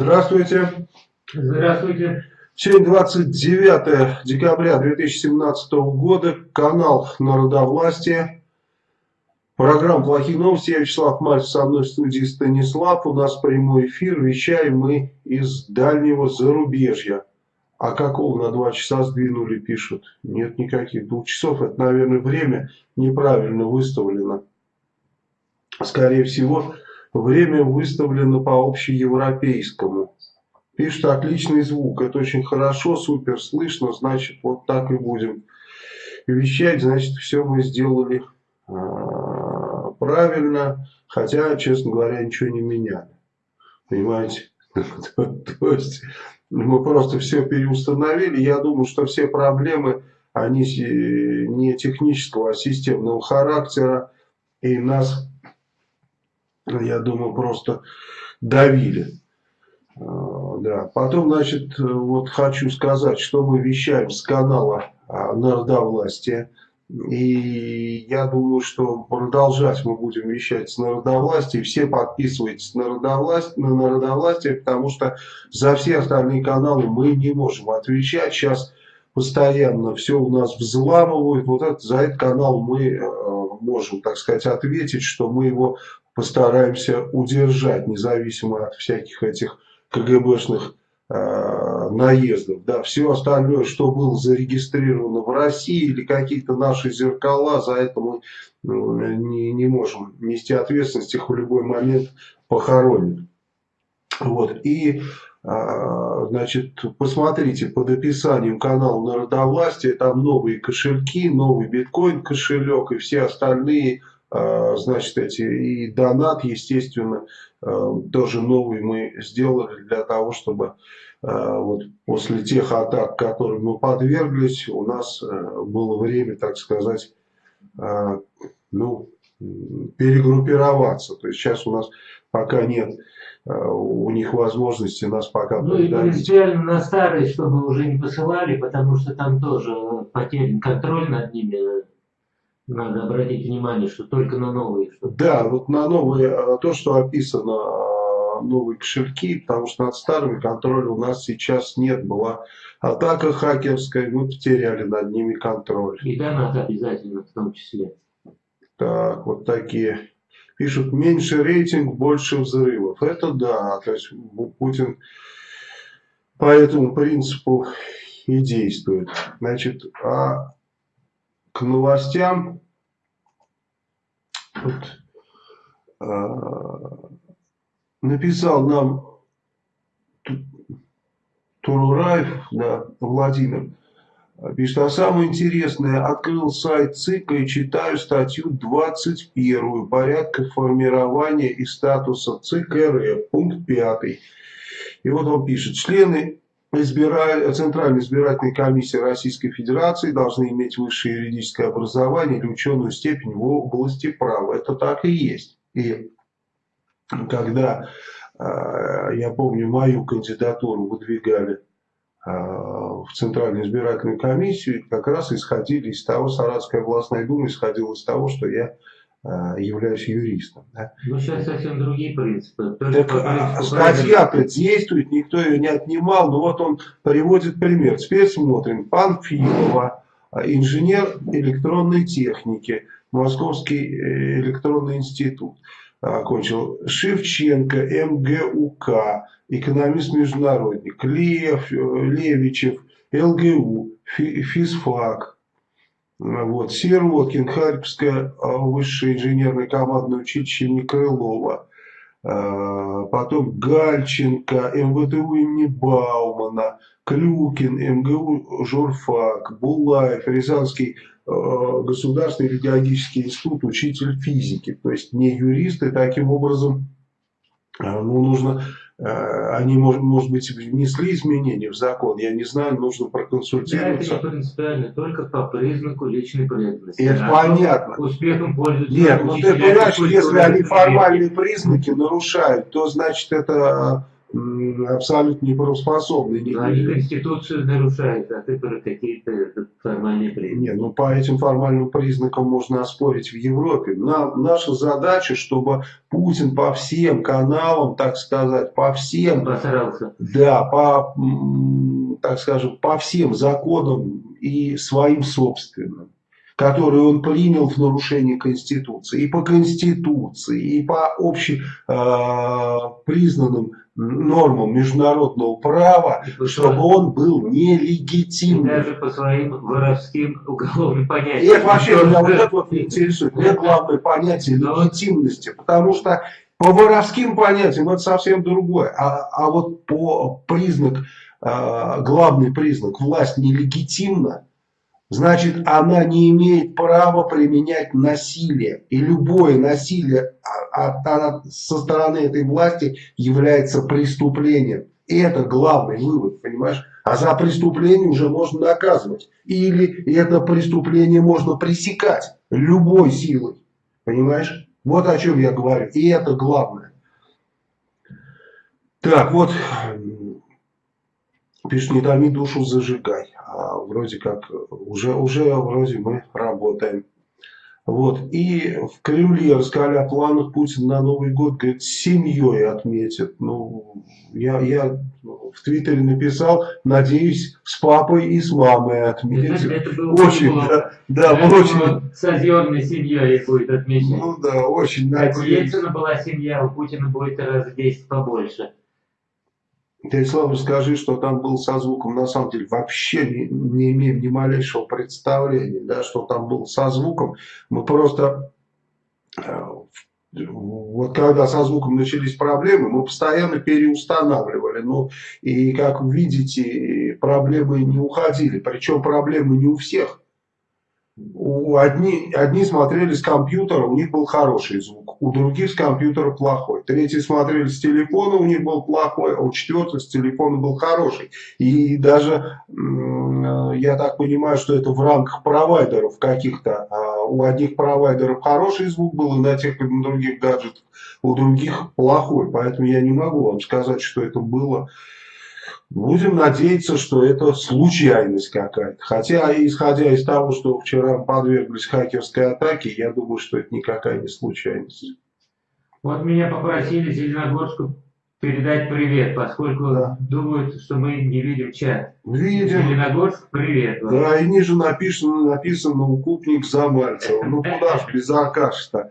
Здравствуйте. Здравствуйте. Сегодня 29 декабря 2017 года, канал Народовластия, программа «Плохие новости». Я Вячеслав Мальцев, со мной в студии Станислав. У нас прямой эфир, вещаем мы из дальнего зарубежья. А какого на два часа сдвинули, пишут? Нет никаких двух часов. Это, наверное, время неправильно выставлено. Скорее всего, время выставлено по общеевропейскому. Пишут отличный звук, это очень хорошо, супер слышно, значит вот так и будем вещать, значит все мы сделали э, правильно, хотя, честно говоря, ничего не меняли. Понимаете? То есть мы просто все переустановили. Я думаю, что все проблемы, они не технического, а системного характера. И нас, я думаю, просто давили. А, да. Потом, значит, вот хочу сказать, что мы вещаем с канала а, Народовластия. И я думаю, что продолжать мы будем вещать с народовластия. Все подписывайтесь на народовластие, на народовластие, потому что за все остальные каналы мы не можем отвечать. Сейчас постоянно все у нас взламывают. Вот это, за этот канал мы э, можем, так сказать, ответить, что мы его постараемся удержать, независимо от всяких этих КГБшных э, наездов. Да, все остальное, что было зарегистрировано в России или какие-то наши зеркала, за это мы э, не, не можем нести ответственность, их в любой момент похоронят. Вот. И, э, значит, посмотрите под описанием канала Народовластия, там новые кошельки, новый биткоин кошелек и все остальные значит, эти и донат, естественно, э, тоже новый мы сделали для того, чтобы Э, вот после тех атак, которым мы подверглись, у нас э, было время, так сказать, э, ну, перегруппироваться. То есть сейчас у нас пока нет у них возможности нас пока Ну и принципиально на старые, чтобы уже не посылали, потому что там тоже потерян контроль над ними. Надо обратить внимание, что только на новые. Чтобы... Да, вот на новые, то, что описано новые кошельки, потому что над старыми контроля у нас сейчас нет. Была атака хакерская, мы потеряли над ними контроль. И донат обязательно в том числе. Так, вот такие. Пишут, меньше рейтинг, больше взрывов. Это да, то есть Путин по этому принципу и действует. Значит, а к новостям вот, а, написал нам Турураев, да, Владимир, пишет, а самое интересное, открыл сайт ЦИКа и читаю статью 21, порядка формирования и статуса ЦИК РФ, пункт 5. И вот он пишет, члены избира... Центральной избирательной комиссии Российской Федерации должны иметь высшее юридическое образование или ученую степень в области права. Это так и есть. И когда, а, я помню, мою кандидатуру выдвигали а, в Центральную избирательную комиссию, как раз исходили из того, Саратская областная дума исходила из того, что я являюсь юристом. Да. Ну, сейчас совсем другие принципы. Так, статья-то действует, никто ее не отнимал, но вот он приводит пример. Теперь смотрим. Панфилова, инженер электронной техники, Московский э, электронный институт окончил Шевченко, МГУК, экономист-международник, Лев, Левичев, ЛГУ, физфак, вот, Сироткин, Харьковское а, высшее инженерное командное училище имени Крылова, а, потом Гальченко, МВТУ имени Баумана, Клюкин, МГУ Журфак, Булаев, Рязанский Э, Государственный педагогический институт, учитель физики, то есть не юристы, таким образом э, ну, нужно, э, они, может, может быть, внесли изменения в закон, я не знаю, нужно проконсультироваться. Да, это не принципиально, только по признаку личной преданности. Это а понятно. Успехом пользуются. Нет, ну ты понимаешь, если они формальные признаки нарушают, то значит это абсолютно неправоспособны. Но они Конституцию нарушают, а ты про какие-то формальные признаки. Нет, ну по этим формальным признакам можно оспорить в Европе. На, наша задача, чтобы Путин по всем каналам, так сказать, по всем... Посрался. Да, по, так скажем, по всем законам и своим собственным которые он принял в нарушении Конституции, и по Конституции, и по общепризнанным э, нормам международного права, чтобы он был нелегитимным. И даже по своим воровским уголовным понятиям. это вообще меня вот это вот интересует. Мне главное понятие легитимности, потому что по воровским понятиям это совсем другое. А, а вот по признак, э, главный признак, власть нелегитимна, значит она не имеет права применять насилие. И любое насилие от, от, со стороны этой власти является преступлением. И это главный вывод, понимаешь? А за преступление уже можно наказывать. Или это преступление можно пресекать любой силой. Понимаешь? Вот о чем я говорю. И это главное. Так, вот, пишет, не томи душу, зажигай. А вроде как, уже, уже вроде мы работаем. Вот. И в Кремле рассказали о планах Путина на Новый год, говорит, с семьей отметит. Ну, я, я в Твиттере написал, надеюсь, с папой и с мамой отметит. Это, это было очень, было, да, да, это очень. С озерной семьей будет отмечать. Ну да, очень надеюсь. У Ельцина была семья, у Путина будет раз в 10 побольше. Ты, Слава, скажи, что там был со звуком, на самом деле вообще не, не имеем ни малейшего представления, да, что там был со звуком. Мы просто, э, вот когда со звуком начались проблемы, мы постоянно переустанавливали. Ну, и как видите, проблемы не уходили. Причем проблемы не у всех. У одни, одни смотрели с компьютера, у них был хороший звук, у других с компьютера плохой. Третьи смотрели с телефона, у них был плохой, а у четвертых с телефона был хороший. И даже, я так понимаю, что это в рамках провайдеров каких-то. А у одних провайдеров хороший звук был, и на тех и на других гаджетах у других плохой. Поэтому я не могу вам сказать, что это было Будем надеяться, что это случайность какая-то. Хотя, исходя из того, что вчера подверглись хакерской атаке, я думаю, что это никакая не случайность. Вот меня попросили Зеленогорску передать привет, поскольку да. думают, что мы не видим чат. Видим. Зеленогорск, привет. Вам. Да, и ниже написано, написано укупник Замальцева. Ну куда ж без Аркаша-то.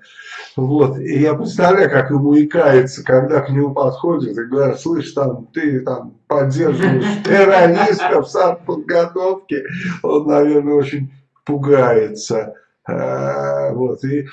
Вот. И я представляю, как ему икается, когда к нему подходят и говорят, слышь, там, ты там поддерживаешь террористов с подготовки. Он, наверное, очень пугается. Э, вот, и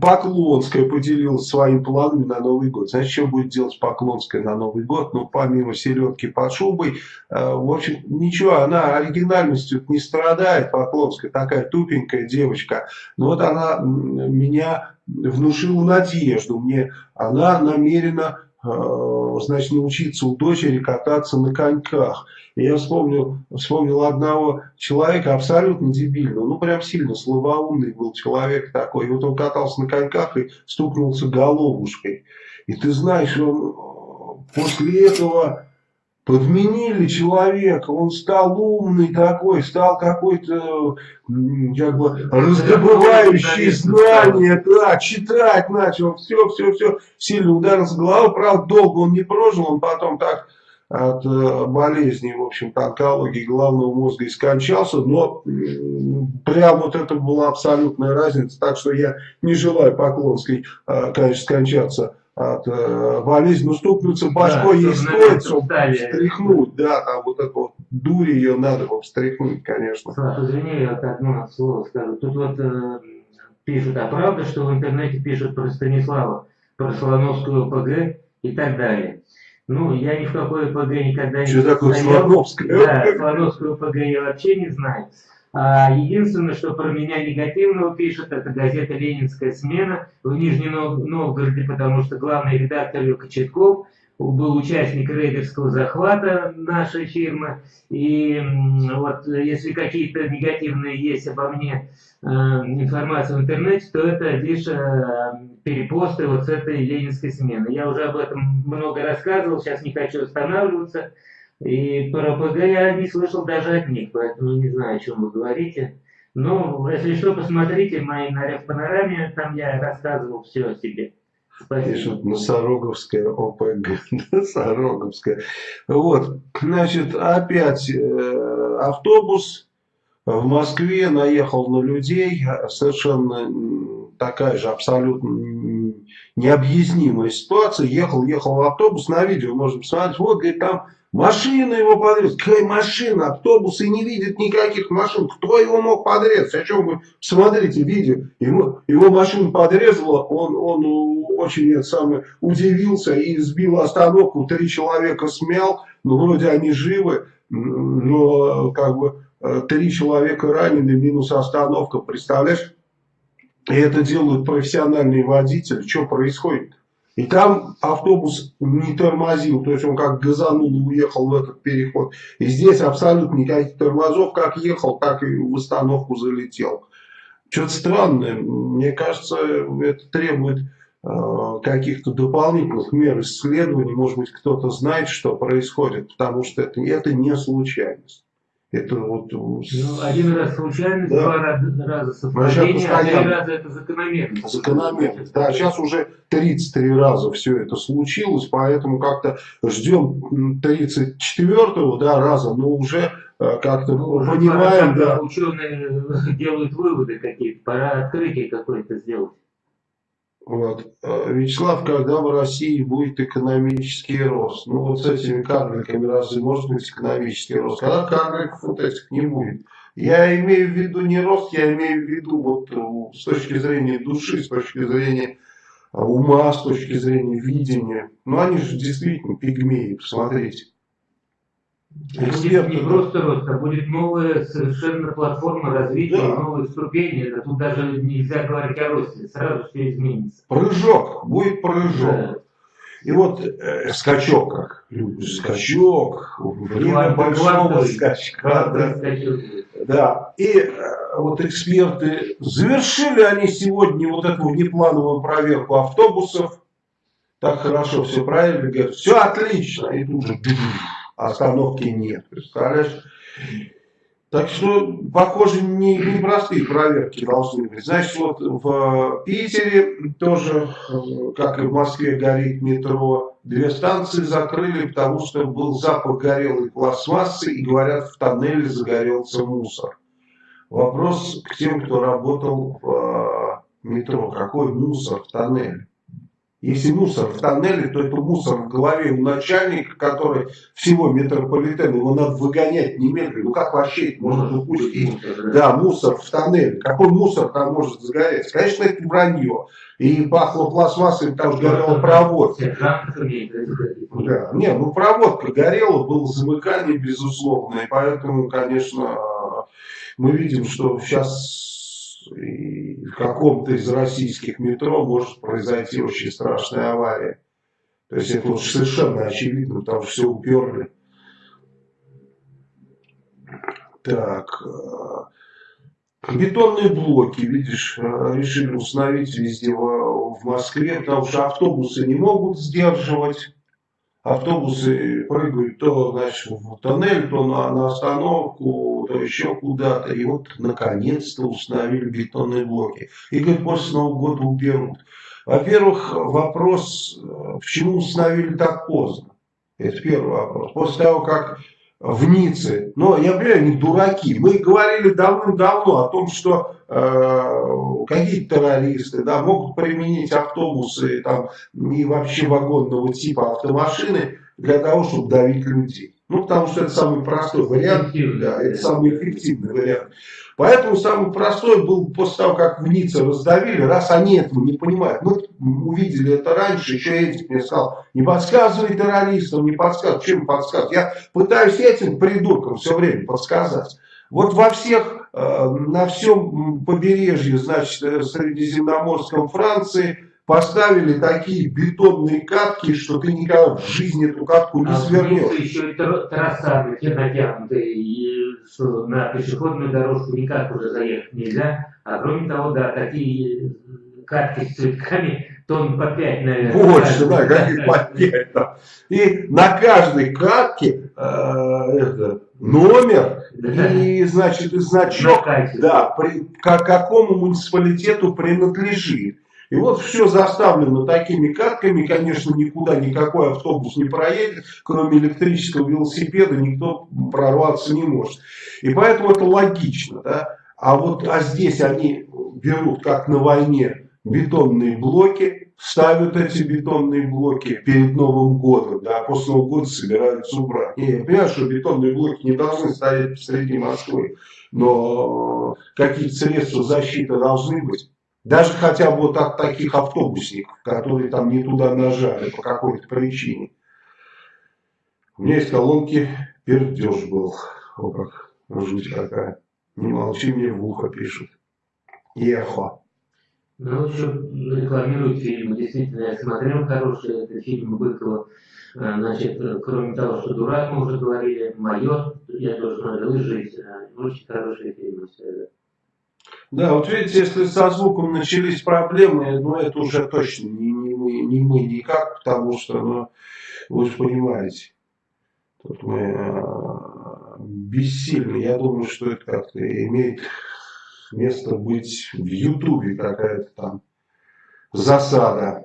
Поклонская поделилась своими планами на Новый год. Знаете, что будет делать Поклонская на Новый год? Ну, помимо селедки под шубой, э, в общем, ничего, она оригинальностью не страдает, Поклонская, такая тупенькая девочка. Но вот она меня внушила надежду. Мне она намерена значит, научиться у дочери кататься на коньках. И я вспомнил, вспомнил одного человека, абсолютно дебильного, ну прям сильно слабоумный был человек такой. И вот он катался на коньках и стукнулся головушкой. И ты знаешь, он э, после этого подменили человека, он стал умный такой, стал какой-то как бы раздобывающий знания, да, читать начал, все, все, все, сильно ударился головой, правда, долго он не прожил, он потом так от э, болезни, в общем-то, онкологии головного мозга и скончался, но прям вот это была абсолютная разница, так что я не желаю Поклонской, э, конечно, скончаться от э, болезни, ну стукнуться башкой да, ей стоит, чтобы встряхнуть, да, там вот эту вот дурь ее надо вот встряхнуть, конечно. Слав, извини, я вот одно слово скажу. Тут вот э, пишут, а правда, что в интернете пишут про Станислава, про Солоновскую ПГ и так далее. Ну, я ни в какой ПГ никогда что не Что такое Солоновская? Да, Солоновскую ПГ я вообще не знаю. А единственное, что про меня негативного пишет, это газета «Ленинская смена» в Нижнем Новгороде, потому что главный редактор ее Кочетков, был участник рейдерского захвата нашей фирмы. И вот если какие-то негативные есть обо мне э, информация в интернете, то это лишь э, перепосты вот с этой ленинской смены. Я уже об этом много рассказывал, сейчас не хочу останавливаться. И про ПГ я не слышал даже от них, поэтому не знаю, о чем вы говорите. Но, если что, посмотрите мои на панораме, там я рассказывал все о себе. Пишут, Носороговская ОПГ. Носороговская. Вот, значит, опять э, автобус в Москве наехал на людей. Совершенно такая же абсолютно необъяснимая ситуация. Ехал, ехал автобус, на видео можно посмотреть. Вот, говорит, там Машина его подрезала. Какая машина? Автобусы не видят никаких машин. Кто его мог подрезать? О чем вы смотрите видео? Его, его машину подрезала, он, он очень это самое, удивился и сбил остановку. Три человека смял, ну вроде они живы, но как бы э, три человека ранены, минус остановка, представляешь? И это делают профессиональные водители. Что происходит? И там автобус не тормозил, то есть он как газанул и уехал в этот переход. И здесь абсолютно никаких тормозов, как ехал, так и в остановку залетел. Что-то странное, мне кажется, это требует э, каких-то дополнительных мер исследований, может быть кто-то знает, что происходит, потому что это, это не случайность. Это вот... Ну, один раз случайность, да. два раза совпадение, а три раза это закономерность. Закономерность, да. Сейчас уже 33 раза все это случилось, поэтому как-то ждем 34-го да, раза, но уже э, как-то ну, понимаем, да. Ученые делают выводы какие-то, пора открытие какое-то сделать. Вот. Э, Вячеслав, когда в России будет экономический рост? Ну вот с этими карликами разве может быть экономический рост? Когда карликов вот этих не будет? Я имею в виду не рост, я имею в виду вот э, с точки зрения души, с точки зрения э, ума, с точки зрения видения. Ну они же действительно пигмеи, посмотрите. Будет не просто рост, а будет новая совершенно платформа развития, да. новые ступени. Это тут даже нельзя говорить о росте, сразу все изменится. Прыжок, будет прыжок. Да. И вот э, скачок, как скачок, время большого скачка. Да. да. И э, вот эксперты, завершили они сегодня вот эту внеплановую проверку автобусов. Так хорошо, все правильно, говорят, все отлично. И тут же остановки нет. Представляешь? Так что, похоже, не, не простые проверки должны быть. Значит, вот в Питере тоже, как и в Москве, горит метро. Две станции закрыли, потому что был запах горелой пластмассы, и говорят, в тоннеле загорелся мусор. Вопрос к тем, кто работал в метро. Какой мусор в тоннеле? Если мусор в тоннеле, то это мусор в голове у начальника, который всего метрополитена, его надо выгонять немедленно. Ну как вообще это можно допустить? Мусор, да. да, мусор в тоннеле. Какой мусор там может загореться? Конечно, это вранье. И пахло пластмассой, потому что горела проводка. Да. Не, ну проводка горела, было замыкание, безусловно. И поэтому, конечно, мы видим, что сейчас и в каком-то из российских метро может произойти очень страшная авария. То есть это уж совершенно очевидно, что все уперли. Так, э, бетонные блоки, видишь, э, решили установить везде в Москве, потому что автобусы не могут сдерживать автобусы прыгают то значит, в тоннель, то на, на остановку, то еще куда-то. И вот наконец-то установили бетонные блоки. И говорят, после Нового года уберут. Во-первых, вопрос, э, почему установили так поздно? Это первый вопрос. После того, как в Ницце. Но я понимаю, они дураки. Мы говорили давным-давно о том, что какие-то террористы да, могут применить автобусы там, и вообще вагонного типа автомашины для того, чтобы давить людей. Ну, потому что это самый простой вариант, да, это самый эффективный вариант. Поэтому самый простой был после того, как в Ницце раздавили, раз они этого не понимают. Мы увидели это раньше, еще Эдик мне сказал, не подсказывай террористам, не подсказывай. Чем подсказывать? Я пытаюсь этим придуркам все время подсказать. Вот во всех, э, на всем побережье, значит, э, Средиземноморском Франции, поставили такие бетонные катки, что ты никогда в жизни эту катку не а свернешь. еще и трассады натянутые, и что на пешеходную дорожку никак уже заехать нельзя. А кроме того, да, такие катки с цветками тон по 5, наверное. Больше, да, каких по 5 там. И на каждой катке э, это, номер. И, значит, значок, да, при, к какому муниципалитету принадлежит. И вот все заставлено такими катками, конечно, никуда никакой автобус не проедет, кроме электрического велосипеда никто прорваться не может. И поэтому это логично, да. А вот а здесь они берут, как на войне, бетонные блоки, ставят эти бетонные блоки перед Новым годом, да, а после Нового года собираются убрать. И я понимаю, что бетонные блоки не должны стоять посреди Москвы, но какие-то средства защиты должны быть. Даже хотя бы вот от таких автобусников, которые там не туда нажали по какой-то причине. У меня из колонки пердеж был. О, как жуть какая. Не молчи, мне в ухо пишут. Эхо. Ну, еще рекламируют фильмы. Действительно, я смотрел хорошие это фильмы Быкова. А, значит, кроме того, что «Дурак» мы уже говорили, «Майор», я тоже смотрел, и «Жизнь». Очень хорошие фильмы все. Да, вот видите, если со звуком начались проблемы, ну это уже точно не, не, мы, не мы никак, потому что, ну, вы же понимаете, тут мы э, бессильны. Я думаю, что это как-то имеет место быть в Ютубе какая-то там засада.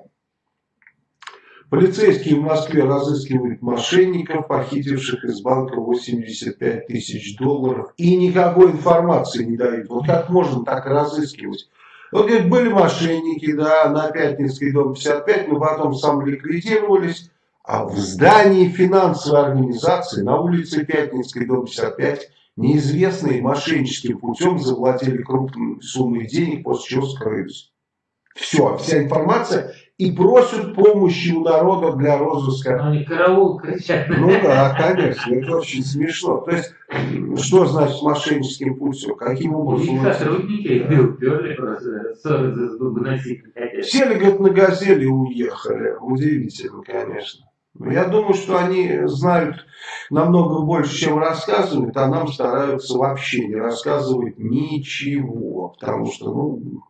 Полицейские в Москве разыскивают мошенников, похитивших из банка 85 тысяч долларов, и никакой информации не дают. Вот как можно так разыскивать? Вот, говорит, были мошенники, да, на Пятницкий дом 55, но потом сам ликвидировались, а в здании финансовой организации на улице Пятницкий дом 55 неизвестные мошенническим путем заплатили крупные суммы денег, после чего скрылись. Все, вся информация и просят помощи у народа для розыска. Ну, они караул кричат. Ну да, конечно, это очень смешно. То есть, что значит мошенническим путем? Каким образом? И сотрудники уперли просто, ссоры выносить Сели, говорит, на газели уехали. Удивительно, конечно. Я думаю, что они знают намного больше, чем рассказывают, а нам стараются вообще не рассказывать ничего. Потому что, ну,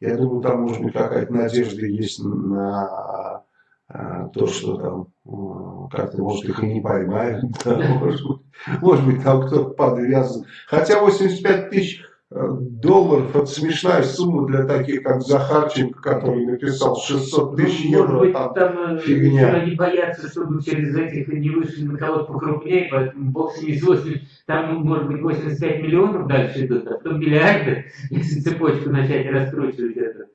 я думаю, там, может быть, какая-то надежда есть на а, то, что там как-то, может, их и не поймают. Да, может, быть, может быть, там кто-то подвязан. Хотя 85 тысяч долларов это смешная сумма для таких, как Захарченко, который написал 600 тысяч ну, евро. Может быть, там, там фигня. они боятся, чтобы через этих не вышли на кого-то покрупнее, поэтому бог с ними 8, там может быть 85 миллионов дальше идут, а потом миллиарды, если цепочку начать раскручивать это.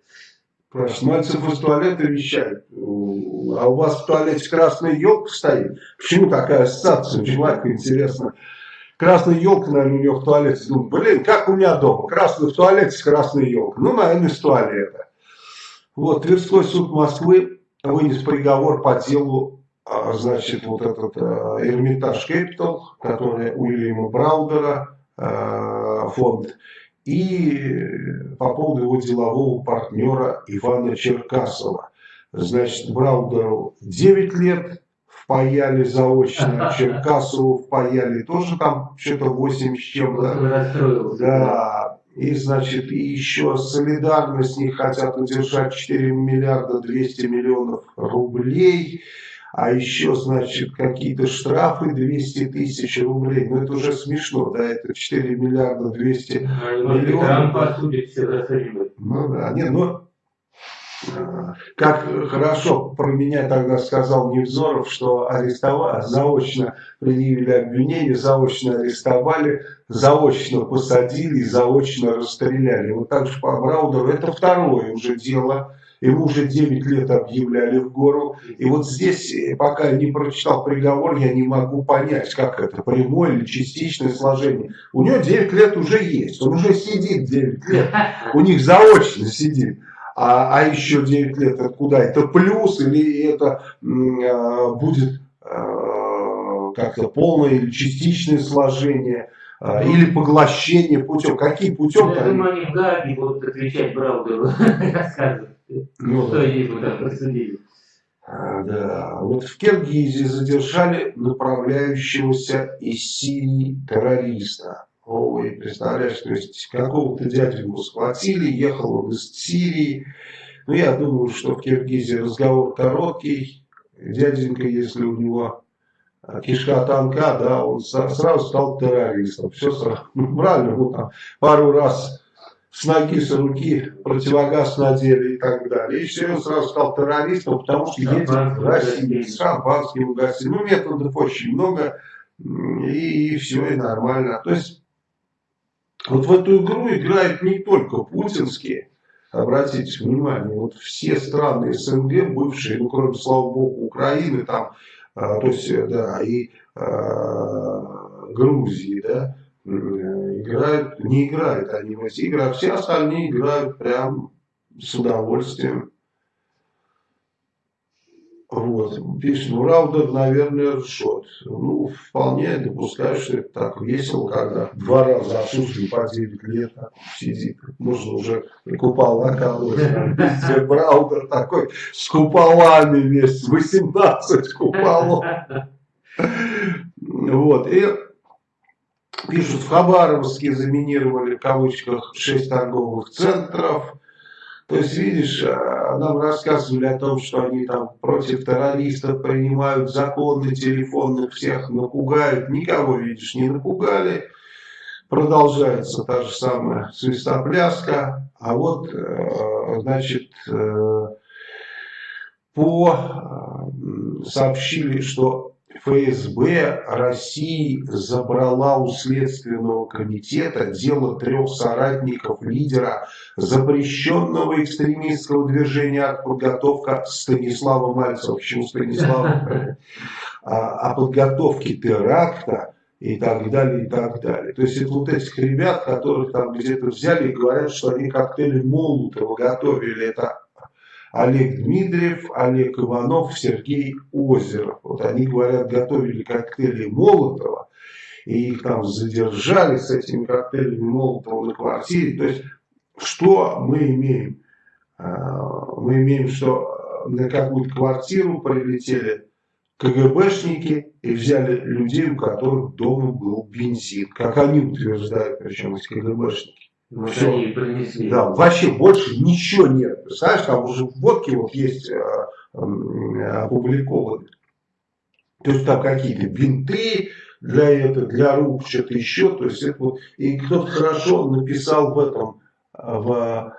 Мальцев из туалета вещает. А у вас в туалете красная елка стоит? Почему такая ассоциация у человека, интересно? Красная елка, наверное, у него в туалете. Думаю, блин, как у меня дома, красный в туалете с красной елкой. Ну, наверное, из туалета. Вот, Тверской суд Москвы вынес приговор по делу, а, значит, вот этот а, Эрмитаж Capital, который Уильяма Браудера, а, фонд, и по поводу его делового партнера Ивана Черкасова. Значит, Браудеру 9 лет, впаяли заочно, Черкасову впаяли, тоже там что-то 8 с чем-то. Да, и, значит, и еще солидарность не хотят удержать 4 миллиарда 200 миллионов рублей, а еще, значит, какие-то штрафы 200 тысяч рублей. Ну, это уже смешно, да, это 4 миллиарда 200 а, миллионов. Ну, да, нет, но как хорошо про меня тогда сказал Невзоров, что арестовали, заочно предъявили обвинение, заочно арестовали, заочно посадили, заочно расстреляли. Вот так же по Браудеру это второе уже дело. Ему уже 9 лет объявляли в гору. И вот здесь, пока я не прочитал приговор, я не могу понять, как это, прямое или частичное сложение. У него 9 лет уже есть, он уже сидит 9 лет, у них заочно сидит а, а еще 9 лет откуда? Это плюс или это а, будет а, как-то полное или частичное сложение? а, или поглощение путем. Какие путем? Я думаю, они в Гаге будут отвечать Браудеру, рассказывать, ну, что ему там просудили. А, да, вот в Киргизии задержали направляющегося из Сирии террориста. Ой, представляешь, то есть какого-то дяденьку схватили, ехал он из Сирии. Ну, я думаю, что в Киргизии разговор короткий. Дяденька, если у него а, кишка танка, да, он сразу стал террористом. Все сразу, ну, правильно, ну, там, пару раз с ноги, с руки противогаз надели и так далее. И все, он сразу стал террористом, потому что едет в Россию с шампанским гостем. Ну, методов очень много, и, и все, и нормально. То есть, вот в эту игру играют не только путинские, обратите внимание, вот все страны СНГ, бывшие, ну, кроме, слава богу, Украины, там, а, то есть, да, и а, Грузии, да, играют, не играют они в эти игры, а все остальные играют прям с удовольствием. Вот, пишет, ну, Раудер, наверное, ржет. Ну, вполне допускаю, что это так весело, когда два раза отсутствие по 9 лет сидит. Можно уже колоть. Везде Браудер такой с куполами весь, 18 куполов. Вот, и пишут, в Хабаровске заминировали, в кавычках, 6 торговых центров. То есть, видишь, а, нам рассказывали о том, что они там против террористов принимают законы телефонных, всех напугают. Никого, видишь, не напугали. Продолжается та же самая свистопляска. А вот, э, значит, э, по сообщили, что ФСБ России забрала у Следственного комитета дело трех соратников лидера запрещенного экстремистского движения от подготовка Станислава Мальцева. Почему Станислава? О подготовке теракта и так далее, и так далее. То есть это вот этих ребят, которых там где-то взяли и говорят, что они коктейли Молотова готовили. Это Олег Дмитриев, Олег Иванов, Сергей Озеров. Вот они, говорят, готовили коктейли Молотова, и их там задержали с этими коктейлями Молотова на квартире. То есть, что мы имеем? А, мы имеем, что на какую-то квартиру прилетели КГБшники и взяли людей, у которых дома был бензин. Как они утверждают, причем эти КГБшники. Вот Все. они принесли. Да, вообще больше ничего нет. Представляешь, там уже водки вот есть э, э, опубликованы. То есть там какие-то бинты для этого, для рук, что-то еще. То есть это вот, и кто-то хорошо написал в этом, в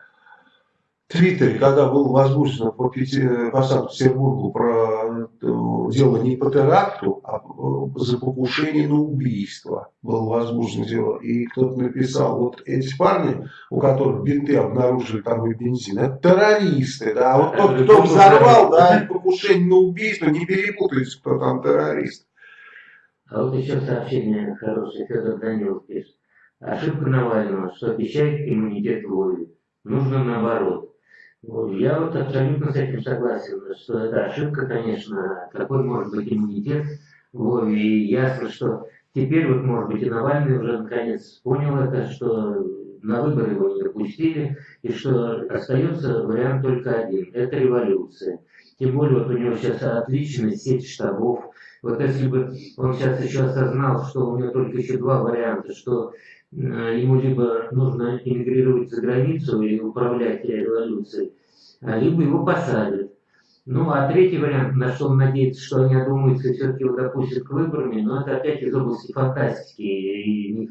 Твиттере, когда было возбуждено по, по Санкт-Петербургу про э, дело не по теракту, а за покушение на убийство было возбуждено дело. И кто-то написал, вот эти парни, у которых бинты обнаружили там и бензин, это террористы, да, а вот тот, кто взорвал, да, покушение на убийство, не перепутайте, кто там террорист. А вот еще сообщение хорошее, Федор Данилов пишет. Ошибка Навального, что обещает иммунитет Вове. Нужно наоборот. Я вот абсолютно с этим согласен, что это ошибка, конечно, какой может быть иммунитет. Вот, и ясно, что теперь вот, может быть, и Навальный уже наконец понял это, что на выборы его не допустили, и что остается вариант только один – это революция. Тем более вот у него сейчас отличная сеть штабов. Вот если бы он сейчас еще осознал, что у него только еще два варианта, что ему либо нужно эмигрировать за границу и управлять революцией, а либо его посадят. Ну, а третий вариант, на что он надеется, что они одумаются и все-таки его допустят к выборам, но это опять из области фантастики. И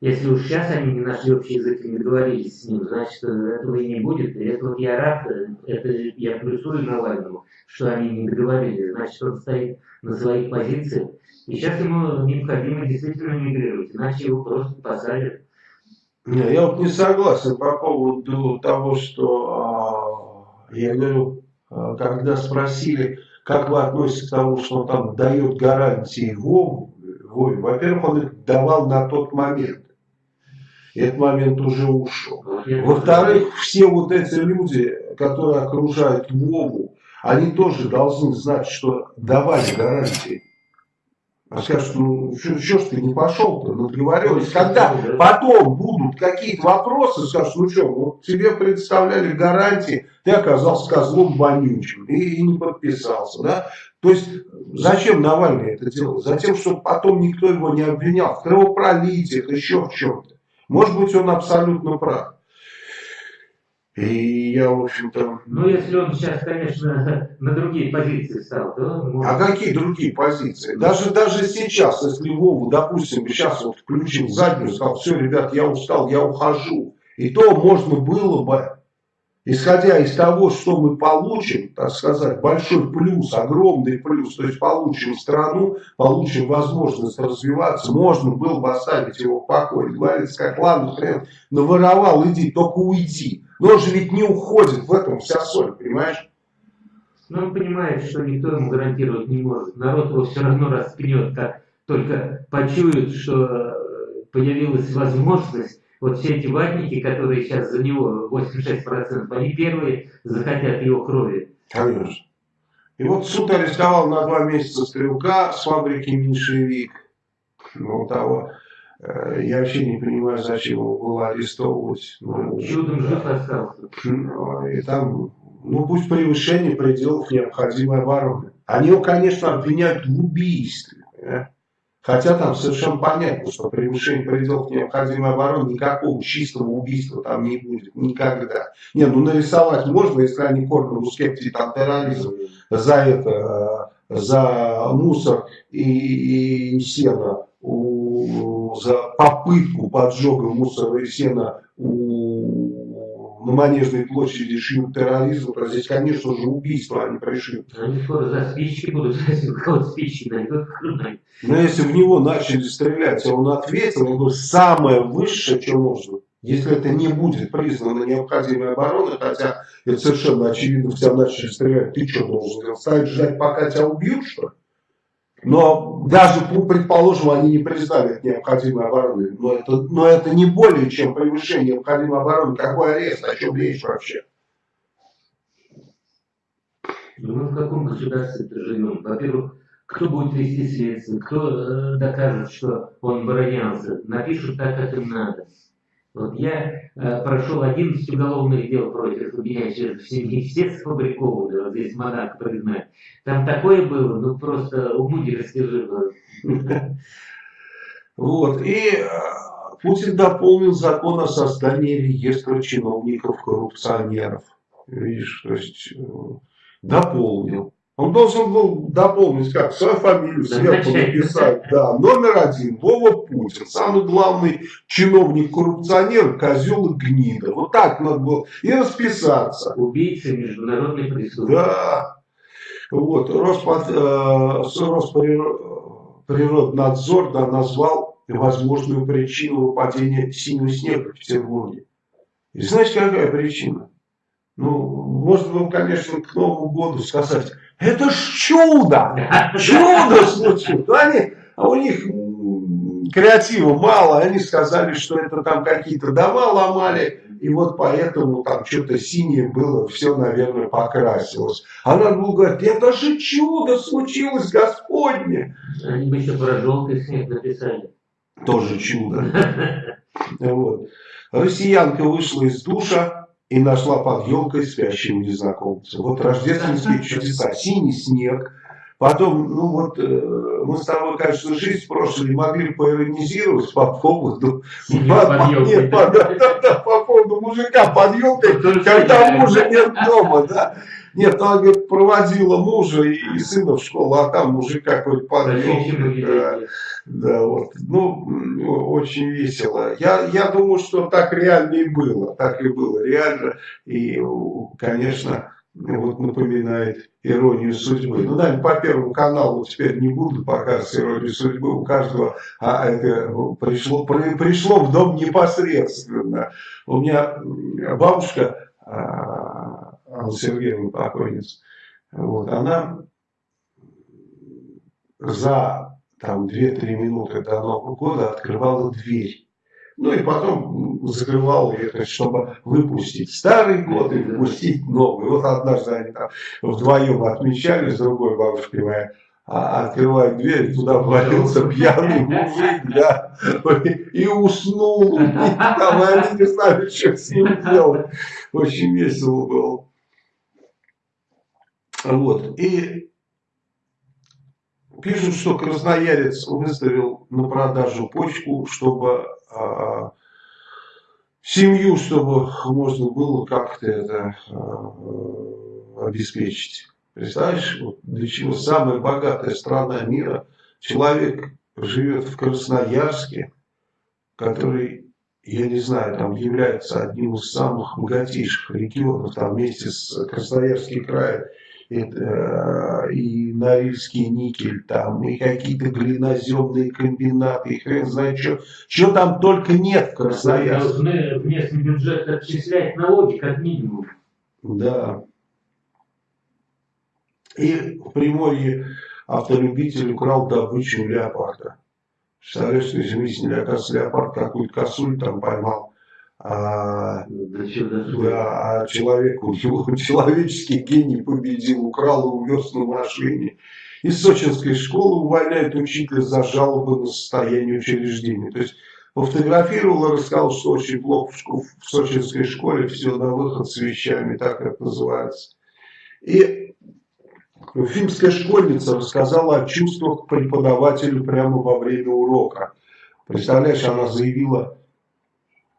если уж сейчас они не нашли общий язык и не договорились с ним, значит, этого и не будет. И это вот я рад, это я плюсую Навальному, что они не договорились. Значит, он стоит на своих позициях и сейчас ему необходимо действительно мигрировать, иначе его просто посадят. Не, я вот не согласен по поводу того, что а, я говорю, а, когда спросили, как вы относитесь к тому, что он там дает гарантии Вове, во-первых, он их давал на тот момент. Этот момент уже ушел. Во-вторых, все вот эти люди, которые окружают Вову, они тоже должны знать, что давали гарантии А скажут, ну что ж ты не пошел-то на договоренность? Когда потом будут какие-то вопросы, скажут, ну что, вот тебе представляли гарантии, ты оказался козлом вонючим и, и не подписался. Да? То есть зачем Навальный это делал? Затем, чтобы потом никто его не обвинял в кровопролитиях, еще в чем-то. Может быть, он абсолютно прав. И я, в общем-то... Ну, если он сейчас, конечно, на другие позиции стал, то... Может... А какие другие позиции? Даже, даже сейчас, если Вову, допустим, сейчас вот включил заднюю, сказал, все, ребят, я устал, я ухожу. И то можно было бы исходя из того, что мы получим, так сказать, большой плюс, огромный плюс, то есть получим страну, получим возможность развиваться, можно было бы оставить его в покое. Говорится, как, ладно, хрен, наворовал, иди, только уйди. Но он же ведь не уходит, в этом вся соль, понимаешь? Но он понимает, что никто ему гарантировать не может. Народ его все равно распнет, как только почует, что появилась возможность вот все эти ватники, которые сейчас за него 86%, они первые захотят его крови. Конечно. И вот суд арестовал на два месяца стрелка с фабрики «Меньшевик». Ну, того, э, я вообще не понимаю, зачем его было арестовывать. Ну, Чудом жив остался. Ну, и там, ну, пусть превышение пределов необходимой обороны. Они его, конечно, обвиняют в убийстве. Да? Хотя там совершенно понятно, что превышение пределов необходимой обороны никакого чистого убийства там не будет. Никогда. Не, ну нарисовать можно, если они корнеру скептики там терроризм за это, за мусор и, и сено, у, за попытку поджога мусора и сена у на Манежной площади шьют терроризм, то здесь, конечно же, убийство они пришьют. Они скоро за спички будут, если у кого спички найдут. Но если в него начали стрелять, а он ответил, он говорит, самое высшее, что можно. Если это не будет признано необходимой обороной, хотя это совершенно очевидно, в тебя начали стрелять, ты что должен ставить ждать, пока тебя убьют, что ли? Но даже, предположим, они не признали это необходимой обороной. Но это, но это не более чем превышение необходимой обороны. Какой арест? О чем речь вообще? Ну, мы в каком государстве живем? Во-первых, кто будет вести следствие? Кто э, докажет, что он оборонялся? Напишут так, как им надо. Вот я э, прошел 11 уголовных дел против меня через семьи, все сфабрикованы, вот здесь монарх признает. Там такое было, ну просто уму не расскажи. Вот, и э, Путин дополнил закон о создании реестра чиновников-коррупционеров. Видишь, то есть э, дополнил. Он должен был дополнить как свою фамилию сверху написать. Да, номер один, Вова Путин. Самый главный чиновник-коррупционер, козел и гнида. Вот так надо было. И расписаться. Убийца международной преступности. Да. Вот. Роспод, э, Росприроднадзор да, назвал возможную причину выпадения синего снега в Петербурге. И знаете, какая причина? Ну, можно было, конечно, к Новому году сказать, это ж чудо! Чудо случилось! Они, а у них креатива мало, они сказали, что это там какие-то дома ломали, и вот поэтому там что-то синее было, все, наверное, покрасилось. А надо было говорить, это же чудо случилось, Господне! Они бы еще про желтый снег написали. Тоже чудо. Вот. Россиянка вышла из душа, и нашла под елкой спящего незнакомца. Вот рождественские чудеса. Синий снег. Потом, ну вот, э, мы с тобой, конечно, жизнь прошлой могли поиронизировать по поводу... По, нет, по, да, да, да, по поводу мужика под елкой, когда мужа нет дома, да. Нет, она, говорит, проводила мужа и, сына в школу, а там мужика какой-то под елкой. Да, да, вот. Ну, очень весело. Я, я думаю, что так реально и было. Так и было реально. И, конечно, вот напоминает иронию судьбы. Ну, наверное, по Первому каналу теперь не буду показывать иронию судьбы. У каждого а это пришло, при, пришло в дом непосредственно. У меня бабушка а, Алла Сергеевна покойница, вот, она за там 2-3 минуты до Нового года открывала дверь. Ну и потом закрывал ее, чтобы выпустить старый год и выпустить новый. Вот однажды они там вдвоем отмечали с другой бабушкой моей. а открывает дверь, туда ввалился пьяный мужик, да, и уснул. И там они не знали, что с ним делать. Очень весело было. Вот. И пишут, что красноярец выставил на продажу почку, чтобы а, семью, чтобы можно было как-то это а, обеспечить. Представляешь, вот для чего самая богатая страна мира, человек живет в Красноярске, который, я не знаю, там является одним из самых богатейших регионов, там вместе с Красноярским краем, это, и Норильский никель, там, и какие-то глиноземные комбинаты, и хрен знает что, что там только нет в Красноярске. Должны в местный бюджет отчислять налоги как минимум. Да. И в Приморье автолюбитель украл добычу леопарда. Представляешь, что изумительно, оказывается, леопард какую-то косуль там поймал. А, да, а человек, у него человеческий гений победил, украл и увез на машине. Из сочинской школы увольняют учителя за жалобы на состояние учреждения. То есть пофотографировал и рассказал, что очень плохо в, в сочинской школе, все на выход с вещами, так это называется. И Уфимская школьница рассказала о чувствах преподавателю прямо во время урока. Представляешь, она заявила,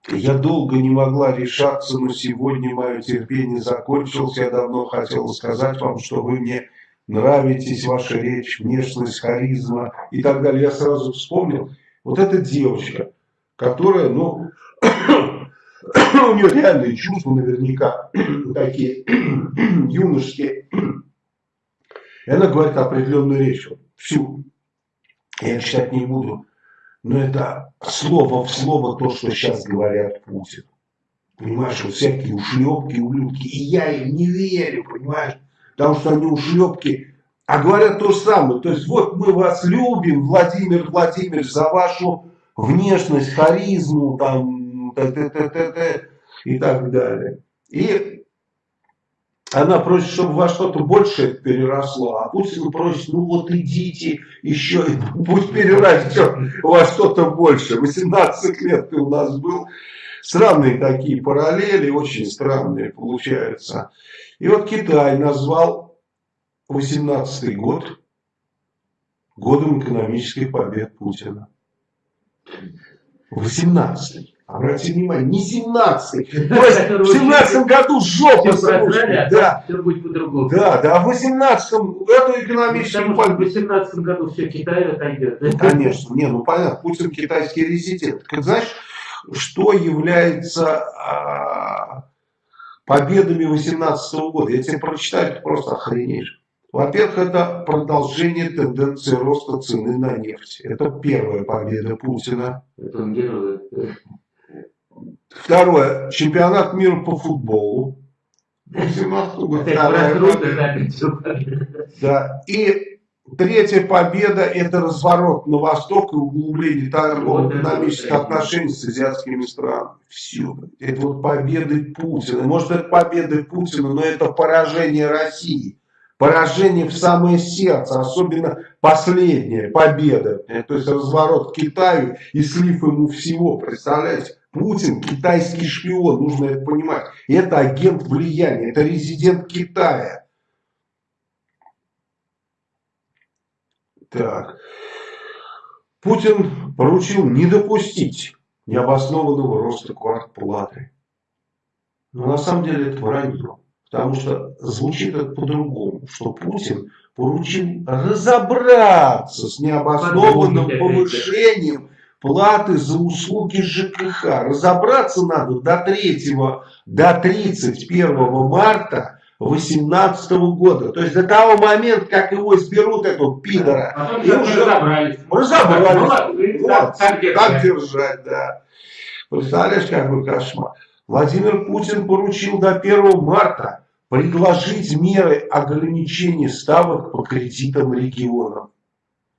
я долго не могла решаться, но сегодня мое терпение закончилось. Я давно хотела сказать вам, что вы мне нравитесь, ваша речь, внешность, харизма и так далее. Я сразу вспомнил, вот эта девочка, которая, ну, у нее реальные чувства наверняка такие юношеские. И она говорит определенную речь, всю. Я читать не буду. Но это слово в слово то, что сейчас говорят Путин. Понимаешь, вот всякие ушлепки, ублюдки. И я им не верю, понимаешь? Потому что они ушлепки, а говорят то же самое. То есть вот мы вас любим, Владимир Владимирович, за вашу внешность, харизму, там, т -т -т -т -т, и так далее. И она просит, чтобы во что-то большее переросло, а Путин просит, ну вот идите еще, пусть перерастет во что-то большее. 18 лет ты у нас был. Странные такие параллели, очень странные получаются. И вот Китай назвал 18 год годом экономических побед Путина. 18 Обратите внимание, не 17 То есть в 17 году жопа а Да, все будет по-другому. Да, да, а в 18 эту экономическую В 18 году все Китай отойдет. Конечно, не, ну понятно, Путин китайский резидент. Знаешь, что является а, победами 18 года? Я тебе прочитаю, ты просто охренеешь. Во-первых, это продолжение тенденции роста цены на нефть. Это первая победа Путина. Это герой. Второе. Чемпионат мира по футболу. Да. И третья победа – это разворот на восток и углубление торгово-экономических отношений с азиатскими странами. Все. Это вот победы Путина. Может, это победы Путина, но это поражение России. Поражение в самое сердце, особенно последняя победа. То есть разворот к Китаю и слив ему всего. Представляете? Путин китайский шпион, нужно это понимать. Это агент влияния, это резидент Китая. Так. Путин поручил не допустить необоснованного роста квартплаты. Но на самом деле это вранье. Потому что звучит это по-другому, что Путин поручил разобраться с необоснованным повышением платы за услуги ЖКХ. Разобраться надо до 3, до 31 марта 2018 года. То есть до того момента, как его изберут, этого пидора. А и уже разобрались. Разобрались. Ну, вот, как держать. держать, да. Представляешь, какой кошмар. Владимир Путин поручил до 1 марта предложить меры ограничения ставок по кредитам регионам.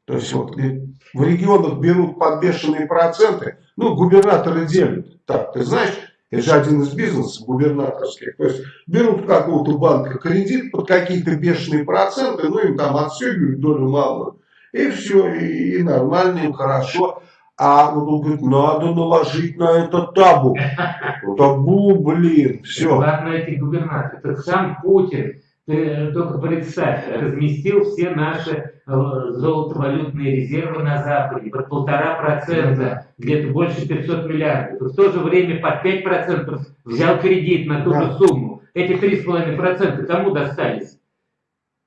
То есть вот в регионах берут под бешеные проценты, ну, губернаторы делят. Так, ты знаешь, Это же один из бизнесов губернаторских. То есть берут какого-то банка кредит под какие-то бешеные проценты, ну им там отстегивают долю малую. И все, и, и нормально, им хорошо. А вот он говорит, надо наложить на это табу. Табу, блин, все. Ладно, эти губернаторы. Так сам Путин, ты только представь, разместил все наши э, золотовалютные резервы на Западе под полтора процента, где-то больше 500 миллиардов. И в то же время под 5 процентов взял кредит на ту да. же сумму. Эти 3,5 процента кому достались?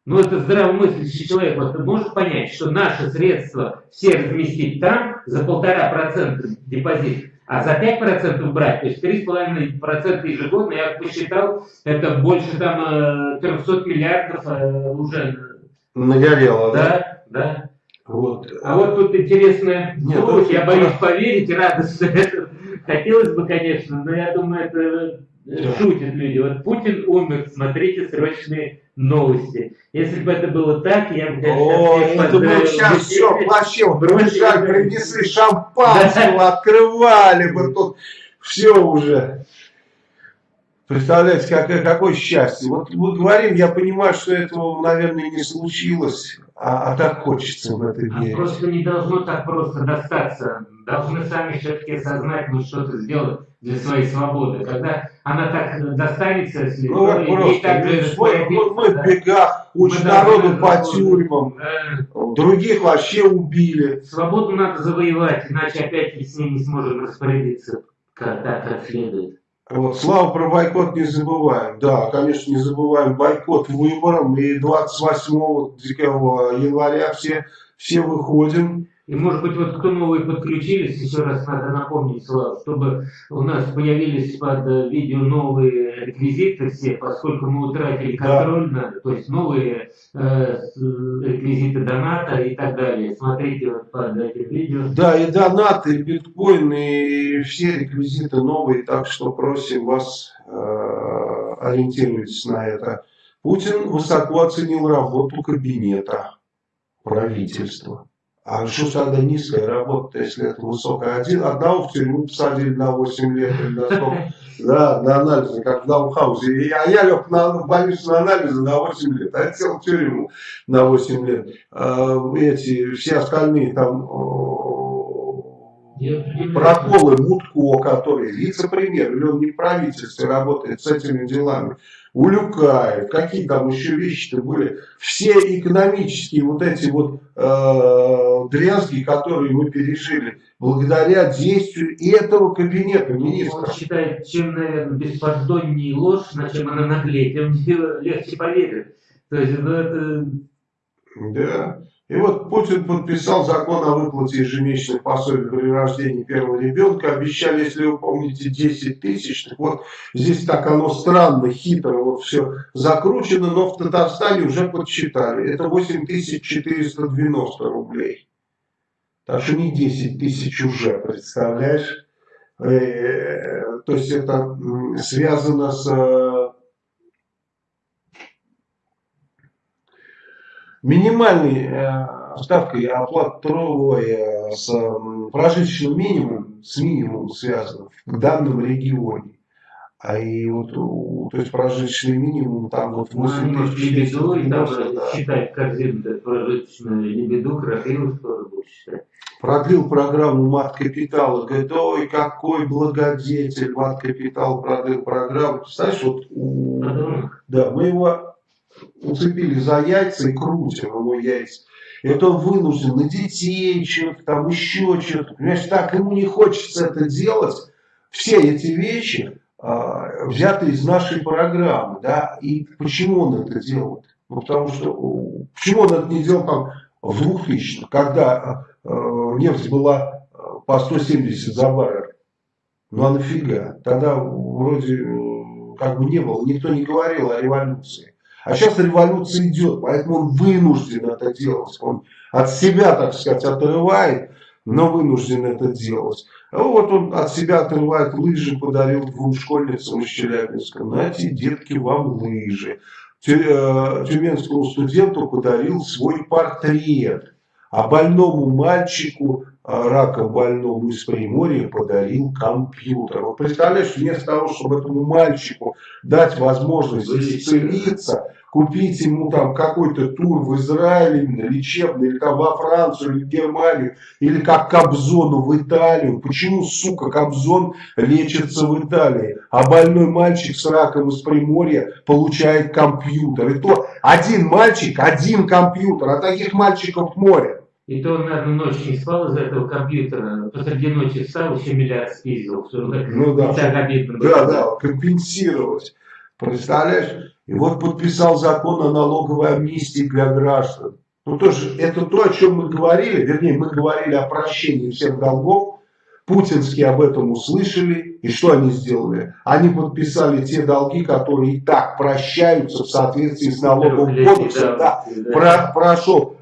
Ну, это здравомыслящий человек вот, может понять, что наши средства все разместить там за полтора процента депозит, а за 5% брать, то есть 3,5% ежегодно, я посчитал, это больше там 300 э, миллиардов э, уже. Нагорело, да? Да, да. Вот. А вот тут интересная Нет, новость, я боюсь поверить, радостно. Хотелось бы, конечно, но я думаю, это да. шутят люди. Вот Путин умер, смотрите срочные новости. Если бы это было так, я бы, конечно, О, это бы сейчас все вообще, бросали, принесли шампанского, открывали бы тут все уже. Представляете, какое, какое счастье. Вот мы говорим, я понимаю, что этого, наверное, не случилось, а, а так хочется в это верить. А просто не должно так просто достаться. Должны сами все-таки осознать, ну что-то сделать для своей свободы. Когда она так достанется, если ну, то, просто, так мы, мы, мы в бегах, очень народу по тюрьмам, да. других вообще убили. Свободу надо завоевать, иначе опять с ней не сможем распорядиться как, так, как следует. Вот, Слава, про бойкот не забываем. Да, конечно, не забываем бойкот выборам. И 28 января все, все выходим. И может быть, вот кто новые подключились, еще раз надо напомнить, Слава, чтобы у нас появились под э, видео новые реквизиты все, поскольку мы утратили контроль, да. то есть новые э, реквизиты доната и так далее. Смотрите вот под этим видео. Да, и донаты, и биткоин, и все реквизиты новые, так что просим вас, э, ориентируйтесь на это. Путин высоко оценил работу кабинета правительства. А что тогда низкая работа, если это высокая? Один, одного в тюрьму посадили на 8 лет или на сколько? Да, на анализы, как в Даунхаузе. А я лег на больницу на анализы на 8 лет, а сел в тюрьму на 8 лет. А, эти, все остальные там проколы Мутко, который вице-премьер, или он не в правительстве работает с этими делами. Улюкаев, какие там еще вещи-то были. Все экономические вот эти вот э, дрязги, которые мы пережили, благодаря действию этого кабинета министров. Он считает, чем, наверное, беспардоннее ложь, на чем она наглее, тем легче поверит. То есть, ну, это... Да. И вот Путин подписал закон о выплате ежемесячных пособий при рождении первого ребенка. Обещали, если вы помните, 10 тысяч. Вот, здесь так оно странно, хитро вот все закручено, но в Татарстане уже подсчитали. Это 8490 рублей. Так что не 10 тысяч уже, представляешь? Э, то есть это связано с э, минимальной э, ставкой оплаты трудовой э, с прожиточным минимумом, с минимумом связано в данном регионе. А и вот, то есть прожиточный минимум там вот 8 тысяч. Лебеду, и там да. считать корзину, прожиточную лебеду, крапиву тоже будет считать. Продлил программу Мат Капитала. Говорит, ой, какой благодетель Мат Капитал продлил программу. Представляешь, вот у, да, мы его уцепили за яйца и крутим ему яйца. И вот он вынужден на детей что-то там, еще что-то. Понимаешь, так ему не хочется это делать. Все эти вещи а, взяты из нашей программы. Да? И почему он это делает? Ну, потому что, почему он это не делал там в 2000 когда э, нефть была по 170 за баррель? Ну а нафига? Тогда вроде как бы не было, никто не говорил о революции. А сейчас революция идет, поэтому он вынужден это делать. Он от себя, так сказать, отрывает, но вынужден это делать. А вот он от себя отрывает лыжи, подарил двум школьницам из Челябинска. Знаете, детки, вам лыжи. Э, тюменскому студенту подарил свой портрет. А больному мальчику рака больному из Приморья подарил компьютер. Вот представляешь, вместо того, чтобы этому мальчику дать возможность исцелиться, купить ему там какой-то тур в Израиль, именно лечебный, или там во Францию, или в Германию, или как Кобзону в Италию. Почему, сука, Кобзон лечится в Италии, а больной мальчик с раком из Приморья получает компьютер? И то один мальчик, один компьютер, а таких мальчиков море. И то он, наверное, ночь не спал из-за этого компьютера, посреди ночи встал, еще миллиард спиздил, ну, да, так обидно было. Да, да, компенсировать. Представляешь? И вот подписал закон о налоговой амнистии для граждан. Ну, тоже, это то, о чем мы говорили, вернее, мы говорили о прощении всех долгов. Путинские об этом услышали. И что они сделали? Они подписали те долги, которые и так прощаются в соответствии с налоговым кодексом. Да, да. Про, прошел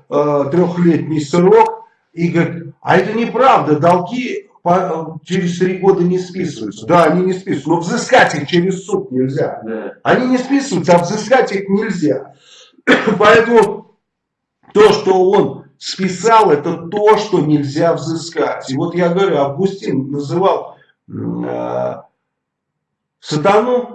трехлетний срок и говорит, а это неправда, долги по, через три года не списываются. Да, они не списываются, но взыскать их через суд нельзя. Да. Они не списываются, а взыскать их нельзя. Поэтому то, что он списал, это то, что нельзя взыскать. И вот я говорю, Августин называл э, сатану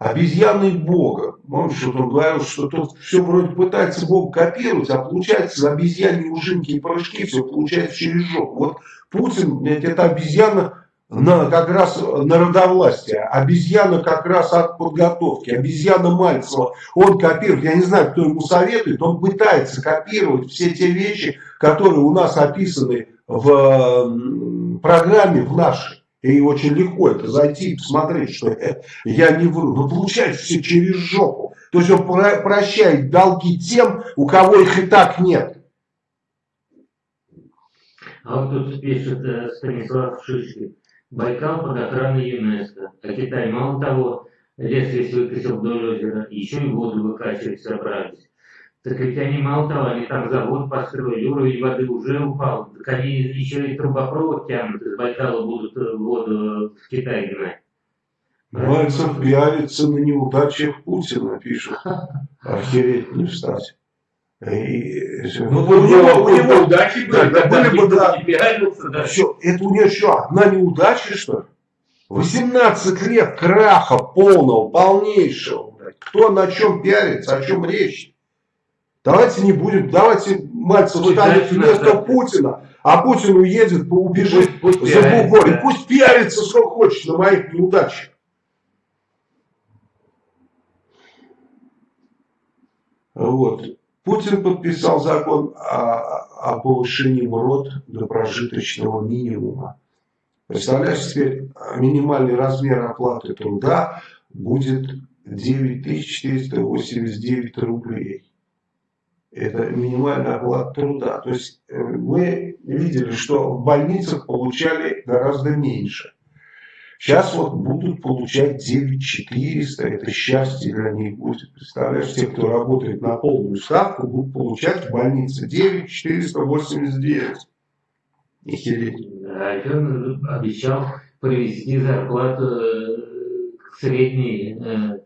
обезьяной Бога. Помнишь, что он говорил, что тот все вроде пытается Бога копировать, а получается за обезьяньи ужинки и прыжки все получается через жопу. Вот Путин, это обезьяна на, как раз народовластие, обезьяна как раз от подготовки, обезьяна Мальцева, он копирует, я не знаю, кто ему советует, он пытается копировать все те вещи, которые у нас описаны в программе, в нашей. И очень легко это зайти и посмотреть, что я не вру. Но получается все через жопу. То есть он прощает долги тем, у кого их и так нет. А вот тут пишет э, Станислав Шишкин. Байкал под охраной ЮНЕСКО. А Китай мало того, лес весь выкосил вдоль озера, еще и воду выкачивать собрались. Так ведь они мало того, они там завод построили, уровень воды уже упал. Так они еще и трубопровод тянут, из Байкала будут э, воду в Китай гнать. Мальцев пиарится на неудачах Путина, пишет. Охереть не встать. И, ну, у, него, у него удачи были, да, были бы, да, пиарился, да. Все, это у него что, одна неудача, что ли? 18 лет краха полного, полнейшего. Кто на чем пиарится, о чем речь? Давайте не будем, давайте Мальцев станет вместо Путина, а Путин уедет, убежит пусть, пусть за бугор. И пусть пиарится, что хочет на моих неудачах. Вот. Путин подписал закон о, о повышении МРОД до прожиточного минимума. Представляешь, теперь минимальный размер оплаты труда будет 9489 рублей это минимальная оплата труда. То есть э, мы видели, что в больницах получали гораздо меньше. Сейчас вот будут получать 9400, это счастье для них будет. Представляешь, те, кто работает на полную ставку, будут получать в больнице 9489. Охереть. Да, он обещал привести зарплату э, к средней э,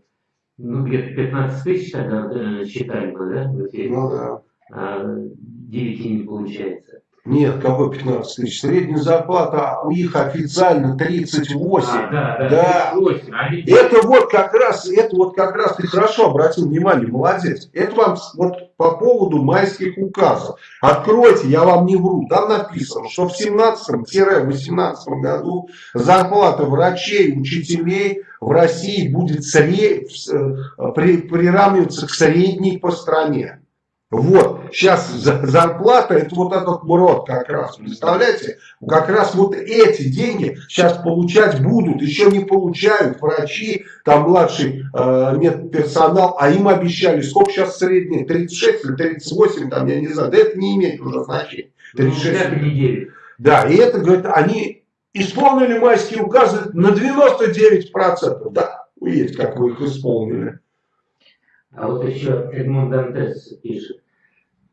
ну, где-то 15 тысяч тогда э, считали бы, да? Ну да. А 9 не получается. Нет, какой 15 тысяч? Средняя зарплата у них официально 38. А, да, да, да. 38. Они... Это вот как раз, это вот как раз ты хорошо обратил внимание, молодец. Это вам вот по поводу майских указов. Откройте, я вам не вру. Там написано, что в 17-18 году зарплата врачей, учителей в России будет сред... Э, приравниваться к средней по стране. Вот, сейчас зарплата, это вот этот МРОД как раз, представляете? Как раз вот эти деньги сейчас получать будут, еще не получают врачи, там младший э, медперсонал, а им обещали, сколько сейчас средний, 36 или 38, там я не знаю, да это не имеет уже значения. 36 ну, недели. Да, и это, говорит, они исполнили майские указы на 99%, да, есть, как вы их исполнили. А вот еще Эдмунд Дантес пишет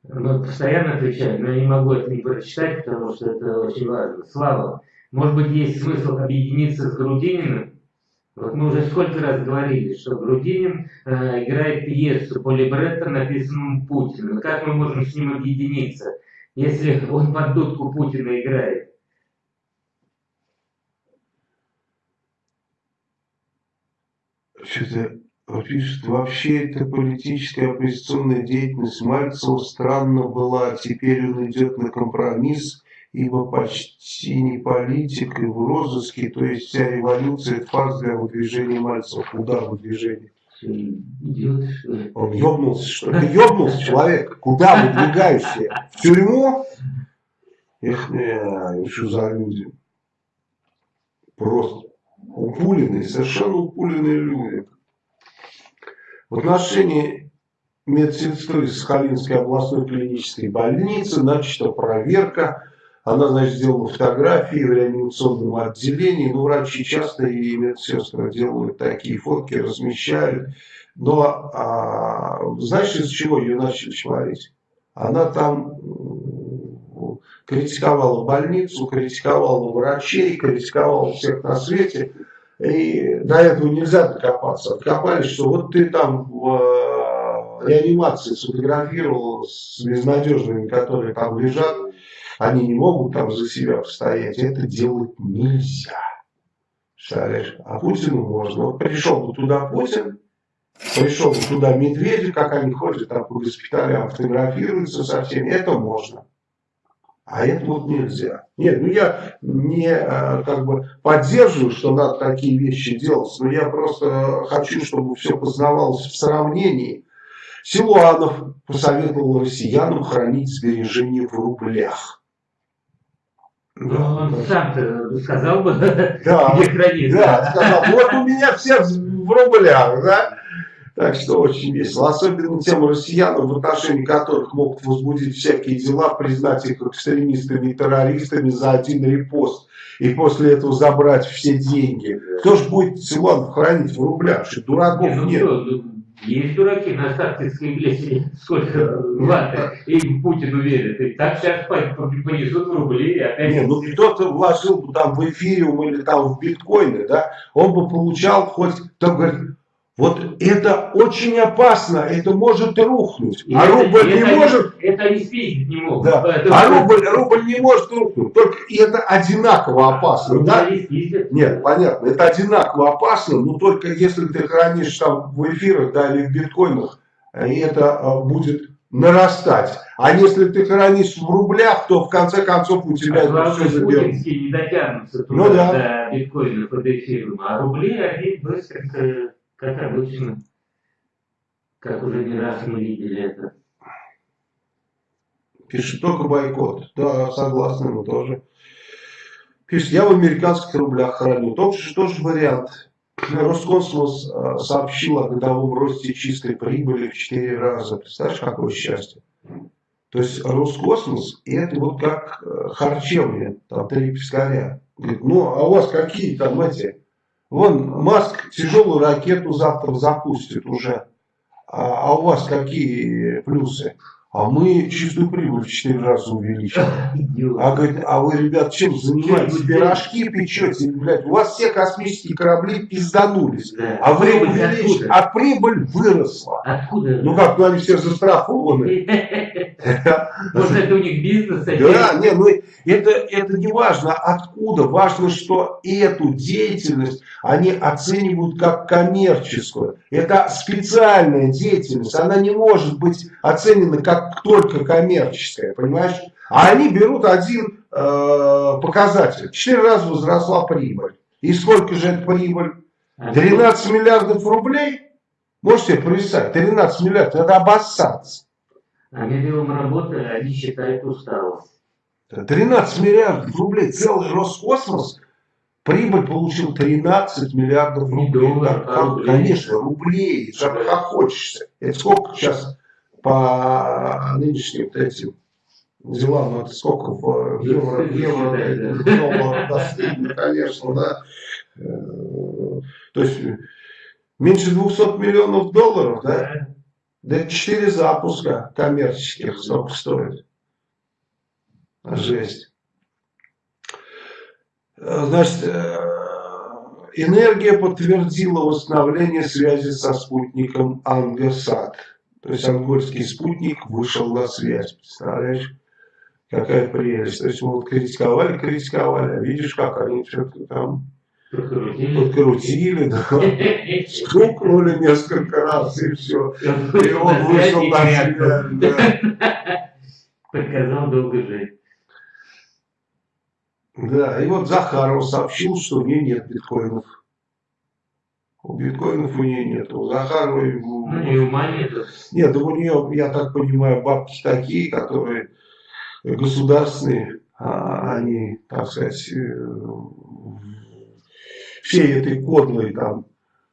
ну, постоянно отвечаю, но я не могу это не прочитать, потому что это очень важно. Слава, может быть, есть смысл объединиться с Грудининым? Вот мы уже сколько раз говорили, что Грудинин э, играет пьесу по либретто, написанному Путину. Как мы можем с ним объединиться, если он под дудку Путина играет? Что-то это пишет, вообще эта политическая оппозиционная деятельность Мальцева странно была, теперь он идет на компромисс, ибо почти не политик и в розыске, то есть вся революция это фарс для выдвижения Мальцева. Куда выдвижение? Он ёбнулся, что ли? Ёбнулся человек. Куда выдвигаешься? В тюрьму? Эх, не, что за люди? Просто упуленные, совершенно упуленные люди. В отношении медсестры Сахалинской областной клинической больницы начата проверка. Она, значит, сделала фотографии в реанимационном отделении. Ну, врачи часто и медсестры делают такие фотки, размещают. Но а, знаешь, из чего ее начали чморить? Она там критиковала больницу, критиковала врачей, критиковала всех на свете. И до этого нельзя докопаться. Откопались, что вот ты там в э, реанимации сфотографировал с безнадежными, которые там лежат, они не могут там за себя постоять. Это делать нельзя. Представляешь? А Путину можно. Вот пришел бы туда Путин, пришел бы туда Медведев, как они ходят там по госпиталям, фотографируются со всеми. Это можно. А это вот нельзя. Нет, ну я не э, как бы поддерживаю, что надо такие вещи делать, но я просто хочу, чтобы все познавалось в сравнении. Силуанов посоветовал россиянам хранить сбережения в рублях. Ну, он сам-то сказал бы, да, где хранить. Да, сказал, вот у меня все в рублях, да. Так что очень весело. Особенно тем россиянам, в отношении которых могут возбудить всякие дела, признать их экстремистами и террористами за один репост. И после этого забрать все деньги. Кто же будет Силуанов хранить в рублях? Что дураков ну, нет. Ну, есть дураки на Сахтинской лесе, сколько ваты, и Путину верят. И так сейчас понесут в рубли. И опять... Не, ну кто-то вложил бы там в эфириум или там в биткоины, да, он бы получал хоть, там говорит, вот это очень опасно, это может рухнуть. И а это, рубль это, не может... Это они спиздить не могут. Да. А рубль, рубль не может рухнуть. Только это одинаково опасно. Рубль да? Нет, понятно. Это одинаково опасно, но только если ты хранишь там в эфирах да, или в биткоинах, и это а, будет нарастать. А если ты хранишь в рублях, то в конце концов у тебя а это все заберут. не дотянутся туда, ну, да. до биткоинов и до эфиров, а рубли они быстренько как обычно, как уже не раз мы видели это. Пишет только бойкот. Да, согласны, мы тоже. Пишет, я в американских рублях храню. Тот же тоже вариант. Роскосмос а, сообщил о годовом росте чистой прибыли в 4 раза. Представляешь, какое счастье? То есть Роскосмос, это вот как э, харчевня, там три пескаря. Говорит, ну а у вас какие там эти Вон Маск тяжелую ракету завтра запустит уже. А, а у вас какие плюсы? А мы чистую прибыль в 4 раза увеличим. А говорит, а вы, ребят, чем занимаетесь? Пирожки печете, блядь. У вас все космические корабли пизданулись. Да. А вы увеличили, а прибыль выросла. Откуда? Ну как, ну они все застрахованы. Может это у них бизнес? Да, не, ну это, это не важно откуда. Важно, что эту деятельность они оценивают как коммерческую. Это специальная деятельность. Она не может быть оценена как только коммерческая, понимаешь? А они берут один э, показатель. Четыре раза возросла прибыль. И сколько же это прибыль? 13 миллиардов рублей? Можете себе представить? 13 миллиардов, это обоссаться. А минимум работы они считают усталость. 13 миллиардов рублей, целый Роскосмос, прибыль получил 13 миллиардов рублей. Доллар, да, рублей. Конечно, рублей, как хочется. Это сколько сейчас по нынешним этим делам, это сколько в евро, евро доллар достигнет, конечно, да. Э, то есть меньше 200 миллионов долларов, да? Да 4 запуска коммерческих столько стоит. Жесть. Значит, э, энергия подтвердила восстановление связи со спутником Ангасат. То есть ангольский спутник вышел на связь. Представляешь? Какая прелесть. То есть мы вот критиковали, критиковали, а видишь, как они что-то там Подкрутили. Подкрутили, да. Стукнули несколько раз и все. И он вышел на связь, да. Показал долго жить. Да, и вот Захаров сообщил, что у нее нет биткоинов. У биткоинов у нее нет. У Захаровой... Ну, и ума нет. Нет, у нее, я так понимаю, бабки такие, которые государственные, а они, так сказать, всей этой кодлой там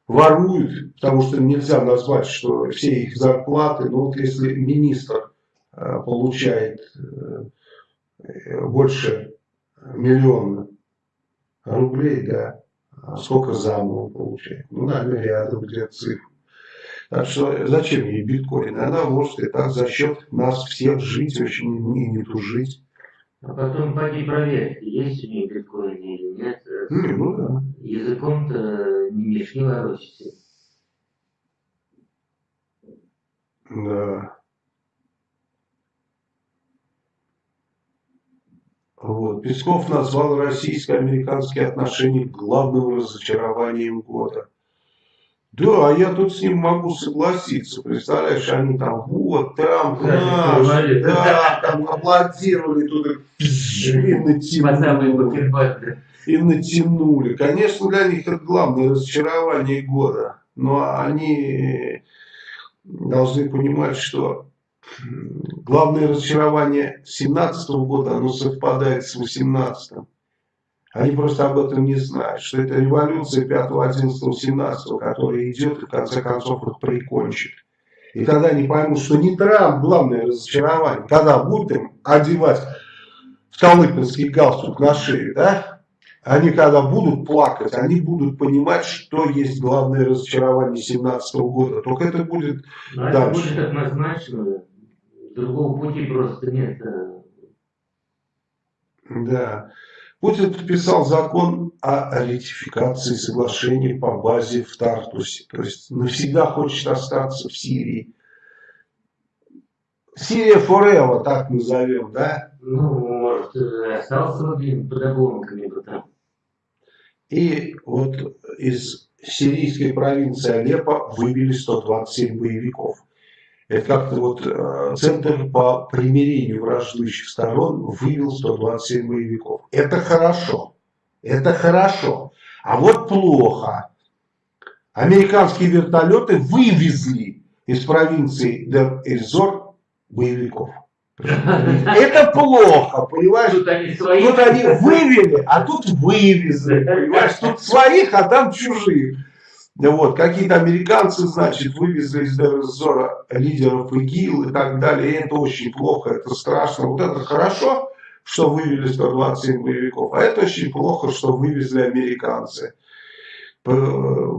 воруют, потому что нельзя назвать, что все их зарплаты, ну вот если министр э, получает э, больше миллиона рублей, да, а сколько зама он получает? Ну, наверное, рядом где-то цифры. Так что зачем ей биткоин? Она может и так за счет нас всех жить, очень не, не тужить. А потом пойди проверь, есть у нее биткоин или нет. Не, ну да. Языком-то не мешни ворочайся. Да. Вот. Песков назвал российско-американские отношения главным разочарованием года. Да, а я тут с ним могу согласиться. Представляешь, они там, вот, Трамп наш, да, там аплодировали, тут и натянули. И натянули. Конечно, для них это главное разочарование года. Но они должны понимать, что главное разочарование 2017 года, оно совпадает с 2018. Они просто об этом не знают, что это революция 5, 11, 17, которая идет и в конце концов их прикончит. И тогда они поймут, что не Трамп главное разочарование, когда будут им одевать столыпинский галстук на шею, да? Они когда будут плакать, они будут понимать, что есть главное разочарование 17 года. Только это будет Но дальше. Это будет однозначно. Другого пути просто нет. Да. Путин подписал закон о ратификации соглашений по базе в Тартусе. То есть навсегда хочет остаться в Сирии. Сирия Форева, так назовем, да? Ну, может, остался под обломками там. И вот из сирийской провинции Алеппо вывели 127 боевиков. Это как-то вот э, Центр по примирению враждующих сторон вывел 127 боевиков. Это хорошо. Это хорошо. А вот плохо. Американские вертолеты вывезли из провинции Дер-Эльзор боевиков. Это плохо, понимаешь? Тут они, свои. тут они вывели, а тут вывезли, понимаешь? Тут своих, а там чужих. Вот, какие-то американцы, значит, вывезли из Дерзора лидеров ИГИЛ и так далее. И это очень плохо, это страшно. Вот это хорошо, что вывели 127 боевиков, а это очень плохо, что вывезли американцы.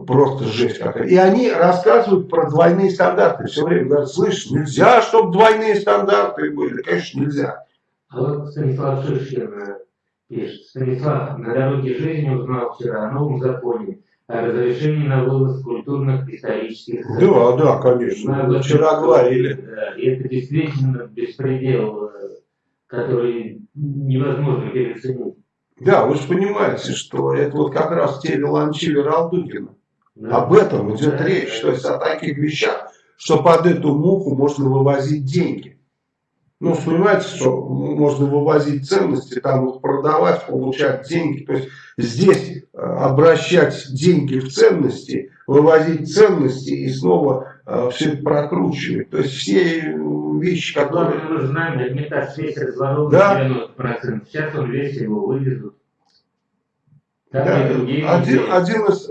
Просто жесть какая. И они рассказывают про двойные стандарты. Все время говорят, слышь, нельзя, чтобы двойные стандарты были. Конечно, нельзя. А вот Станислав Шишкин пишет. Станислав на дороге жизни узнал вчера о новом законе разрешение на вывоз культурных исторических Да, да, конечно. Мы вчера говорили. Да, и это действительно беспредел, э, который невозможно переоценить. Да, вы же понимаете, что это вот как раз те виланчили Ралдугина. Да. Об этом идет да, речь. То есть о таких вещах, что под эту муху можно вывозить деньги. Ну, понимаете, что можно вывозить ценности, там их продавать, получать деньги. То есть здесь э, обращать деньги в ценности, вывозить ценности и снова все это прокручивать. То есть все вещи, которые... Мы знаем, Эрмитаж весь разворован да? 90%. Сейчас он весь его вывезут. да, один, один из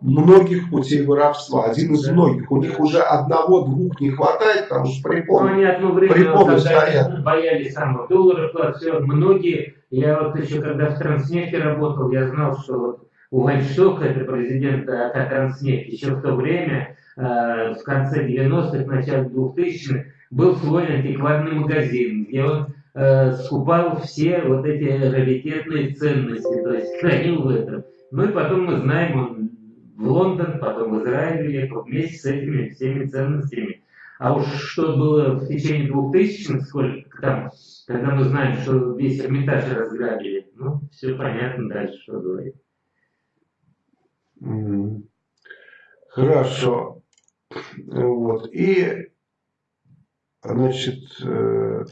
многих путей воровства, один из многих. У них уже одного-двух не хватает, потому что препоны, ну, они одно время, препоны стоят. боялись самых долларов, все, многие, я вот еще когда в Транснефти работал, я знал, что вот у Вайнштока, это президент АК Транснефть, еще в то время, э, в конце 90-х, начале 2000-х, был свой антикварный магазин, где он э, скупал все вот эти раритетные ценности, то есть хранил в этом. Ну и потом мы знаем, он в Лондон, потом в Израиль ехал вместе с этими всеми ценностями. А уж что было в течение двухтысячных, сколько там, когда мы знаем, что весь Эрмитаж разграбили, ну, все понятно дальше, что говорить. Хорошо. Вот. И, значит, э,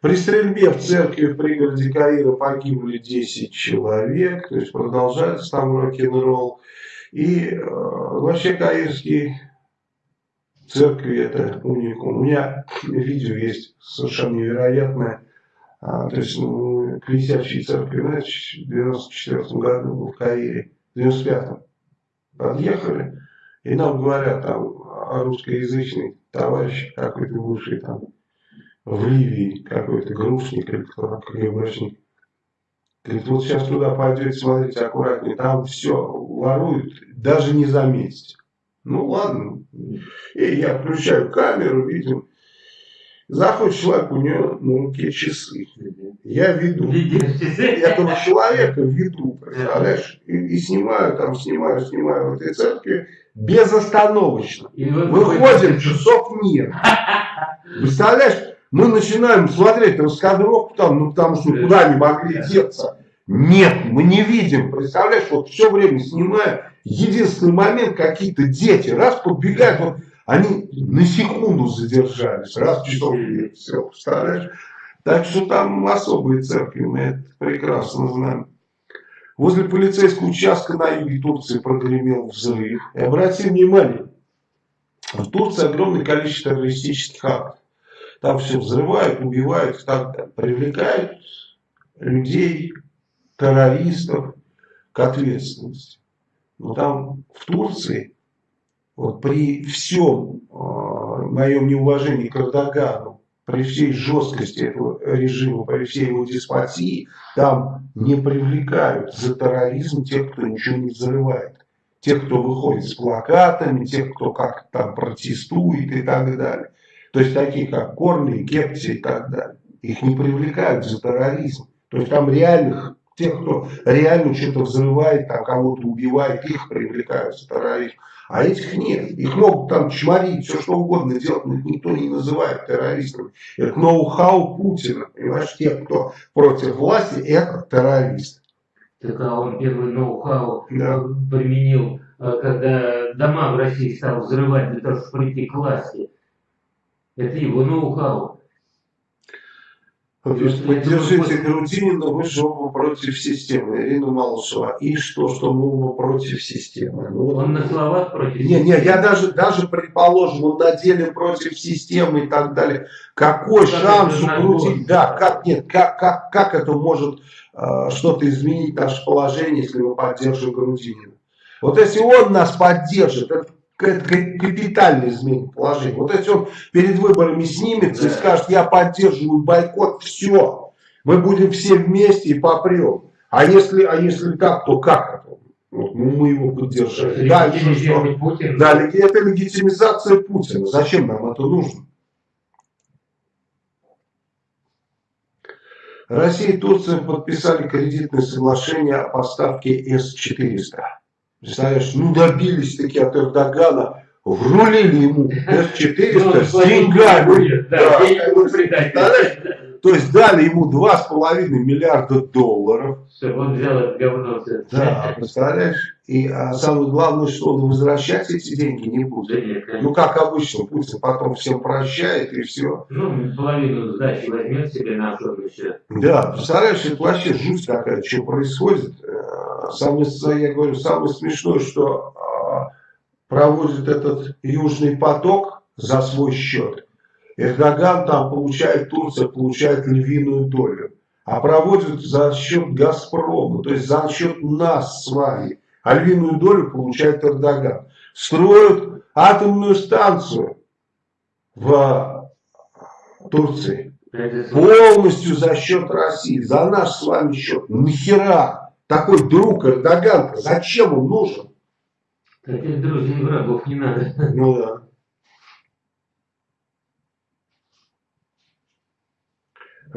при стрельбе в церкви в пригороде Каира погибли 10 человек, то есть продолжается там рок-н-ролл. И э, вообще каирские церкви это уникум. У меня видео есть совершенно невероятное. А, то есть ну, к висящей церкви, знаете, в 94 году в Каире, в 95-м подъехали, и нам говорят там русскоязычный товарищ какой-то бывший там в Ливии, какой-то грушник или кто-то КГБшник. Говорит, вот сейчас туда пойдете, смотрите аккуратнее, там все воруют, даже не заметите. Ну ладно. И я включаю камеру, видим, заходит человек, у него на руке часы. Я веду. Этого человека веду, представляешь? И, и снимаю, там, снимаю, снимаю в этой церкви безостановочно. Выходим, часов нет. Представляешь? Мы начинаем смотреть раскадровку там, ну потому что куда не могли деться. Нет, мы не видим. Представляешь, вот все время снимаю. Единственный момент, какие-то дети, раз подбегают, вот они на секунду задержались, раз часов нет, все, представляешь? Так что там особые церкви, мы это прекрасно знаем. Возле полицейского участка на юге Турции прогремел взрыв. И обратите внимание, в Турции огромное количество террористических актов. Там все взрывают, убивают, так привлекают людей, террористов к ответственности. Но там в Турции, вот при всем э, моем неуважении к Эрдогану, при всей жесткости этого режима, при всей его деспотии, там не привлекают за терроризм тех, кто ничего не взрывает. Тех, кто выходит с плакатами, тех, кто как там протестует и так далее. То есть такие как Корли, Кепти и так далее. Их не привлекают за терроризм. То есть там реальных тех, кто реально что-то взрывает, там кого-то убивает, их привлекают за терроризм. А этих нет. Их могут там чморить, все что угодно делать, но их никто не называет террористами. Это ноу-хау Путина. Понимаешь, те, кто против власти, это террористы. Так а он первый ноу-хау да. применил, э, когда дома в России стал взрывать для того, чтобы прийти к власти. Это его ноу-хау. Поддержите Грудинина, вы же оба против системы, Ирина Малышева. И что, что мы оба против системы? Ну, вот. Он на словах против Не, не, я даже, даже предположим, он на деле против системы и так далее. Какой как шанс у Грудинина? Да, как, нет, как, как, как это может э, что-то изменить наше положение, если мы поддержим Грудинина? Вот если он нас поддержит, это капитально изменит положение. Вот если он перед выборами снимется да. и скажет, я поддерживаю бойкот, все, мы будем все вместе и попрем. А если, а если так, то как это? Вот, ну, мы его поддержали. Дальше что? Путин. Да, это легитимизация Путина. Зачем нам это нужно? Россия и Турция подписали кредитное соглашение о поставке С-400. Представляешь, ну добились таки от Эрдогана, врулили ему С-400 с деньгами. Да, то есть дали ему 2,5 миллиарда долларов. Все, он взял это говно. Да, представляешь? И а самое главное, что он возвращать эти деньги не будет. Да нет, ну, как обычно, Путин потом всем прощает и все. Ну, половину сдачи возьмет себе на особый счет. Да, представляешь, это вообще жуть какая, что происходит. Э, самое, я говорю, самое смешное, что а, проводит этот Южный поток за свой счет. Эрдоган там получает, Турция получает львиную долю. А проводят за счет Газпрома, то есть за счет нас с вами. А львиную долю получает Эрдоган. Строят атомную станцию в Турции. Полностью за счет России, за наш с вами счет. Нахера такой друг Эрдоган, зачем он нужен? Таких друзей врагов не надо. Ну да.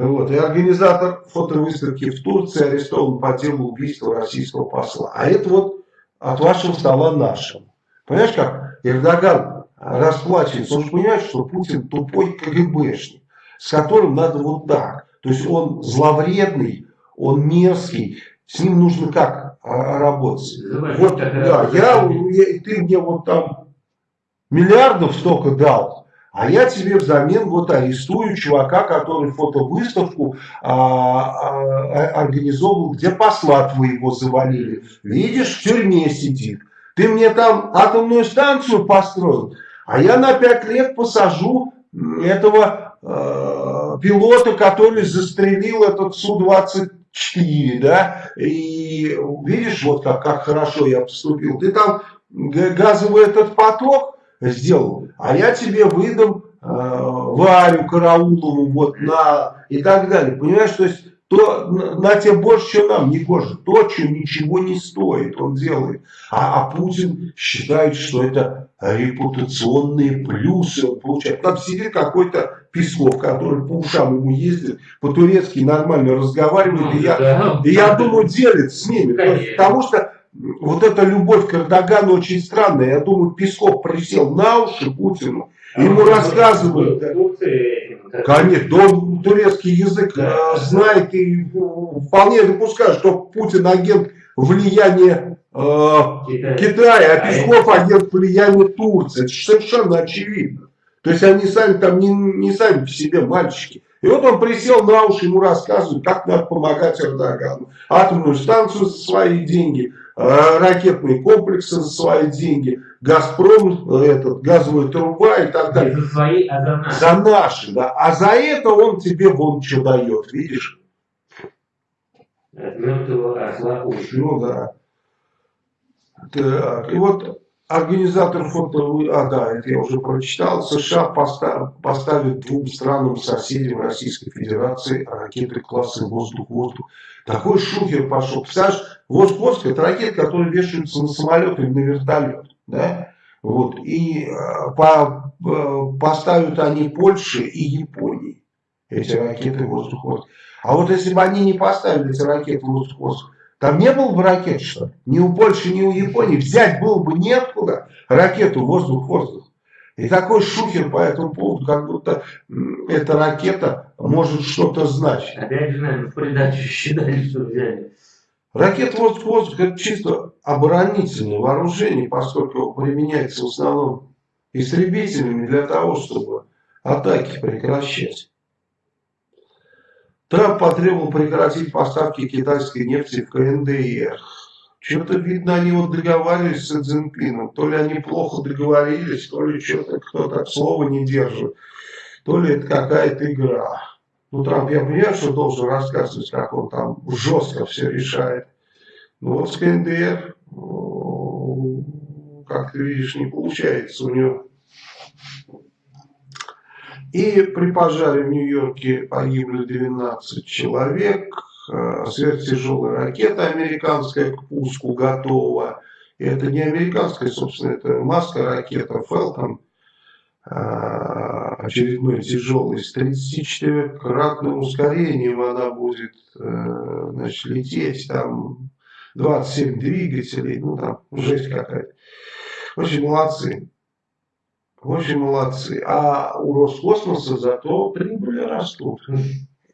Вот. И организатор фотовыставки в Турции арестован по делу убийства российского посла. А это вот от вашего стола нашим. Понимаешь как? Эрдоган расплачивается. Он же понимает, что Путин тупой КГБшник, с которым надо вот так. То есть он зловредный, он мерзкий. С ним нужно как? а, работать. Вот, да, я, я, ты мне вот там миллиардов столько дал, а я тебе взамен вот арестую чувака, который фотовыставку а, а, организовал, где посла твоего завалили. Видишь, в тюрьме сидит. Ты мне там атомную станцию построил, а я на пять лет посажу этого э, пилота, который застрелил этот Су-24, да, и видишь, вот как, как хорошо я поступил. Ты там газовый этот поток сделал, а я тебе выдам э, Варю Караулову вот на и так далее. Понимаешь, то есть то на тебе больше, чем нам, не кожа. То, что ничего не стоит, он делает. А, а Путин считает, что это репутационные плюсы он получает. Там сидит какой-то Песков, который по ушам ему ездит, по-турецки нормально разговаривает, и я, и я думаю, делит с ними. Потому что вот эта любовь к Эрдогану очень странная. Я думаю, Песков присел на уши Путину, а ему рассказывают. Конечно, он турецкий язык. Э, знает и вполне допускает, что Путин агент влияния э, Китая. А, Песков агент влияния Турции. Это совершенно очевидно. То есть они сами там не, не сами по себе мальчики. И вот он присел на уши, ему рассказывают, как надо помогать Эрдогану. Атомную станцию за свои деньги, ракетные комплексы за свои деньги, Газпром, этот, газовая труба и так далее. за свои, а за наши. За наши, да. А за это он тебе вон что дает, видишь? Ну да. Так, и вот Организатор фото, а да, это я уже прочитал, США постав, поставит двум странам соседям Российской Федерации ракеты класса воздух-воздух. Такой шухер пошел. Представляешь, воздух-воздух это ракеты, которые вешаются на самолет или на вертолет. Да? Вот. И э, по, э, поставят они Польше и Японии эти ракеты воздух-воздух. А вот если бы они не поставили эти ракеты воздух-воздух, там не было бы ракет, что Ни у Польши, ни у Японии. Взять было бы неоткуда ракету воздух-воздух. И такой шухер по этому поводу, как будто эта ракета может что-то значить. Опять же, наверное, в придачу считали, что взяли. Ракета воздух-воздух это чисто оборонительное вооружение, поскольку применяется в основном истребителями для того, чтобы атаки прекращать. Трамп потребовал прекратить поставки китайской нефти в КНДР. Что-то видно, они вот договаривались с Цзиньпином. То ли они плохо договорились, то ли что-то кто-то слова не держит, то ли это какая-то игра. Ну, Трамп, я понимаю, что должен рассказывать, как он там жестко все решает. Но вот с КНДР, как ты видишь, не получается у него и при пожаре в Нью-Йорке погибли 12 человек. Э, сверхтяжелая ракета американская к пуску готова. И это не американская, собственно, это маска ракета Falcon э, очередной тяжелый, с 34-кратным ускорением она будет э, значит, лететь, там 27 двигателей, ну там жесть какая-то. Очень молодцы. Очень молодцы. А у Роскосмоса зато прибыли растут.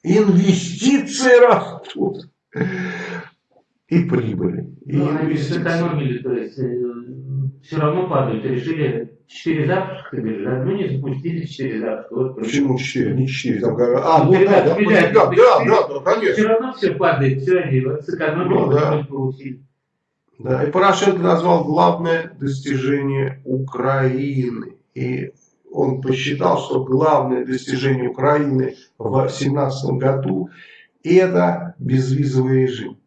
Инвестиции растут. И прибыли. И ну, они сэкономили, то есть э, все равно падают. Решили 4 запуска, говоришь, да? Ну не запустили 4 запуска. Вот, Почему 4? Не 4. Там, а, ну, да, да, да, да, да, да, конечно. Все равно все падает, все они сэкономили, ну, да. получили. Да, и Порошенко назвал главное достижение Украины и он посчитал, что главное достижение Украины в 2017 году это безвизовый режим.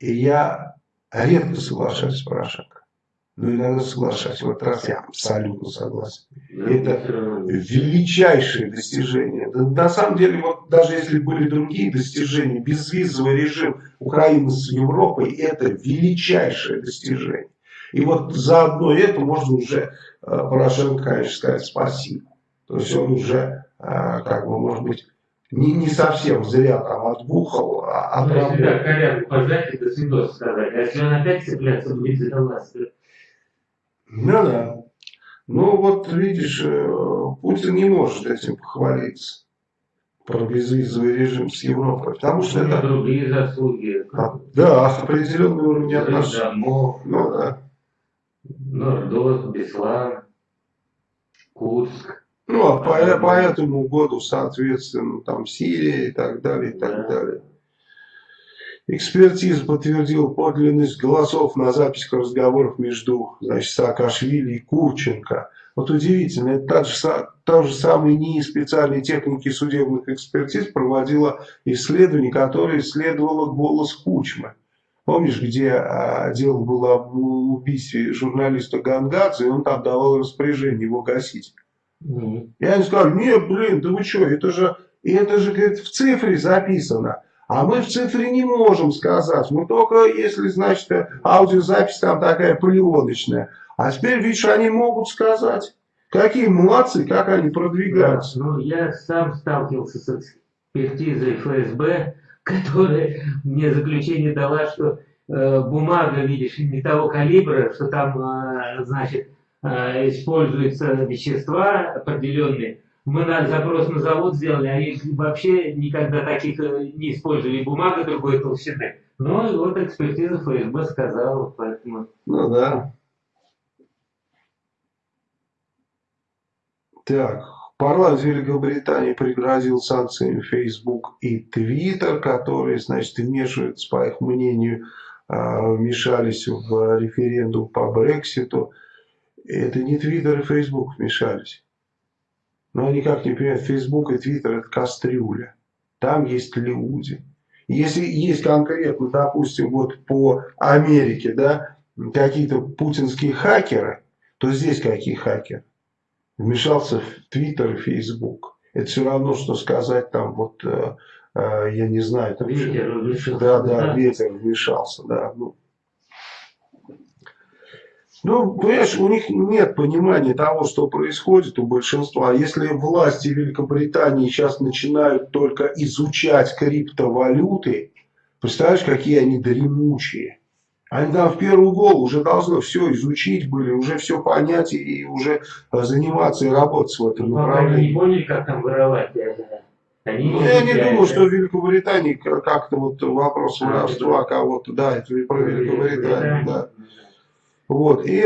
И я редко соглашаюсь с Порошенко. Но иногда соглашаюсь. В этот раз я абсолютно согласен. Это величайшее достижение. на самом деле, вот даже если были другие достижения, безвизовый режим Украины с Европой, это величайшее достижение. И вот за одно это можно уже э, Порошенко, конечно, сказать спасибо. То есть он уже, э, как бы, может быть, не, не совсем зря там отбухал, а ну, если да, корягу пожать, это свидос сказать. А если он опять цепляться будет за власть. Ну да. Ну вот видишь, э, Путин не может этим похвалиться. про безвизовый режим с Европой. Потому что это... Другие заслуги. А, да, определенный уровень отношений. Ну да. Нордост, Беслан, Курск. Ну, а по, по этому году, соответственно, там Сирия и так далее, и так да. далее. Экспертиза подтвердила подлинность голосов на записях разговоров между значит, Саакашвили и Курченко. Вот удивительно, это та же, та же самая НИИ специальной техники судебных экспертиз проводила исследование, которое исследовало голос Кучмы. Помнишь, где а, дело было об убийстве журналиста Гангадзе, и он там давал распоряжение его гасить. Mm И они сказали, нет, блин, да вы что, это же, это же говорит, в цифре записано. А мы в цифре не можем сказать. Мы только, если, значит, аудиозапись там такая пленочная. А теперь, видишь, они могут сказать. Какие молодцы, как они продвигаются. Да, ну, я сам сталкивался с экспертизой ФСБ, которая мне заключение дала, что э, бумага, видишь, не того калибра, что там, э, значит, э, используются вещества определенные, мы на, запрос на завод сделали, они вообще никогда таких э, не использовали бумага другой толщины. Ну и вот экспертиза ФСБ сказала, поэтому... Ну да. Так, парламент Великобритании пригрозил санкциями Facebook и Twitter, которые, значит, вмешиваются, по их мнению, а, вмешались в референдум по Брекситу. Это не Twitter и Facebook вмешались. Но они как не понимают, Facebook и Twitter это кастрюля. Там есть люди. Если есть конкретно, допустим, вот по Америке, да, какие-то путинские хакеры, то здесь какие хакеры? Вмешался в Твиттер и Фейсбук. Это все равно, что сказать там вот, э, э, я не знаю, там, ветер вмешался. Да, да, ветер вмешался, да. Ну, ну, понимаешь, у них нет понимания того, что происходит у большинства. Если власти Великобритании сейчас начинают только изучать криптовалюты, представляешь, какие они дремучие. Они там в первую голову уже должны все изучить были, уже все понять и уже заниматься и работать в этом направлении. Они не поняли, как там воровать. Они ну, я не думаю, что в Великобритании как-то вот вопрос а, воровства кого-то, да, это про Великобританию, да. Вот, и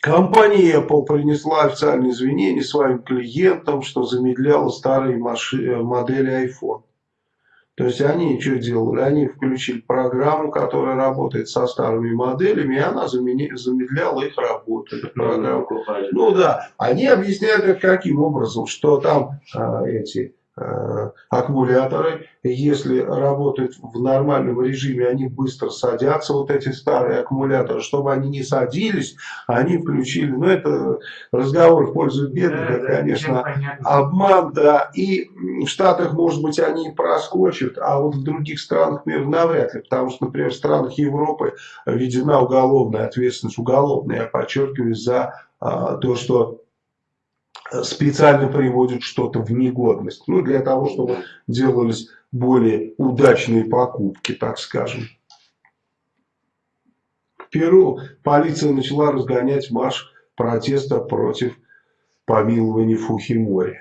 компания Apple принесла официальные извинения своим клиентам, что замедляла старые маши, модели iPhone. То есть они что делали? Они включили программу, которая работает со старыми моделями, и она замедляла их работу. Ну да, они объясняют это каким образом, что там а, эти Э, аккумуляторы. Если работают в нормальном режиме, они быстро садятся, вот эти старые аккумуляторы. Чтобы они не садились, они включили. Но ну, это разговор в пользу бедных, да, это, да, конечно, обман. Да. И в Штатах, может быть, они проскочат, а вот в других странах мира навряд ли. Потому что, например, в странах Европы введена уголовная ответственность, уголовная, я подчеркиваю, за а, то, что специально приводят что-то в негодность. Ну, для того, чтобы делались более удачные покупки, так скажем. В Перу полиция начала разгонять марш протеста против помилования Фухимори.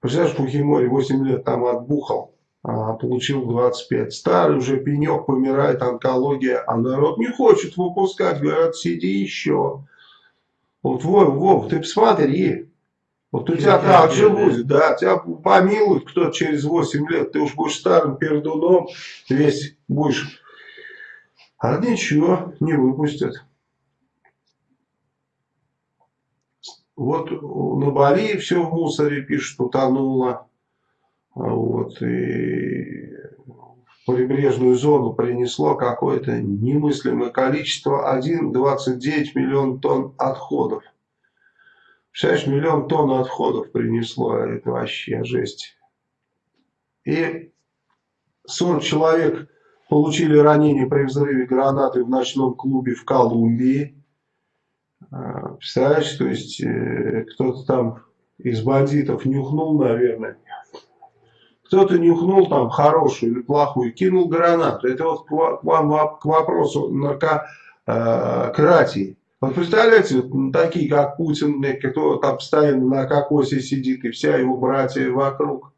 Представляешь, Фухимори 8 лет там отбухал, а получил 25. Старый уже пенек, помирает онкология, а народ не хочет выпускать, говорят, сиди еще. Вот, Вов, Вов, ты посмотри, вот у тебя так же будет, да, тебя помилуют кто через 8 лет, ты уж будешь старым пердуном, весь будешь, а ничего, не выпустят. Вот на Бали все в мусоре пишут, утонуло. Вот, и в прибрежную зону принесло какое-то немыслимое количество, 1,29 миллион тонн отходов. Представляешь, миллион тонн отходов принесло, это вообще жесть. И 40 человек получили ранения при взрыве гранаты в ночном клубе в Колумбии. А, представляешь, то есть э, кто-то там из бандитов нюхнул, наверное. Кто-то нюхнул там хорошую или плохую, кинул гранату. Это вот к вам к вопросу наркократии. Вот представляете, вот, такие как Путин, кто там постоянно на кокосе сидит, и вся его братья вокруг.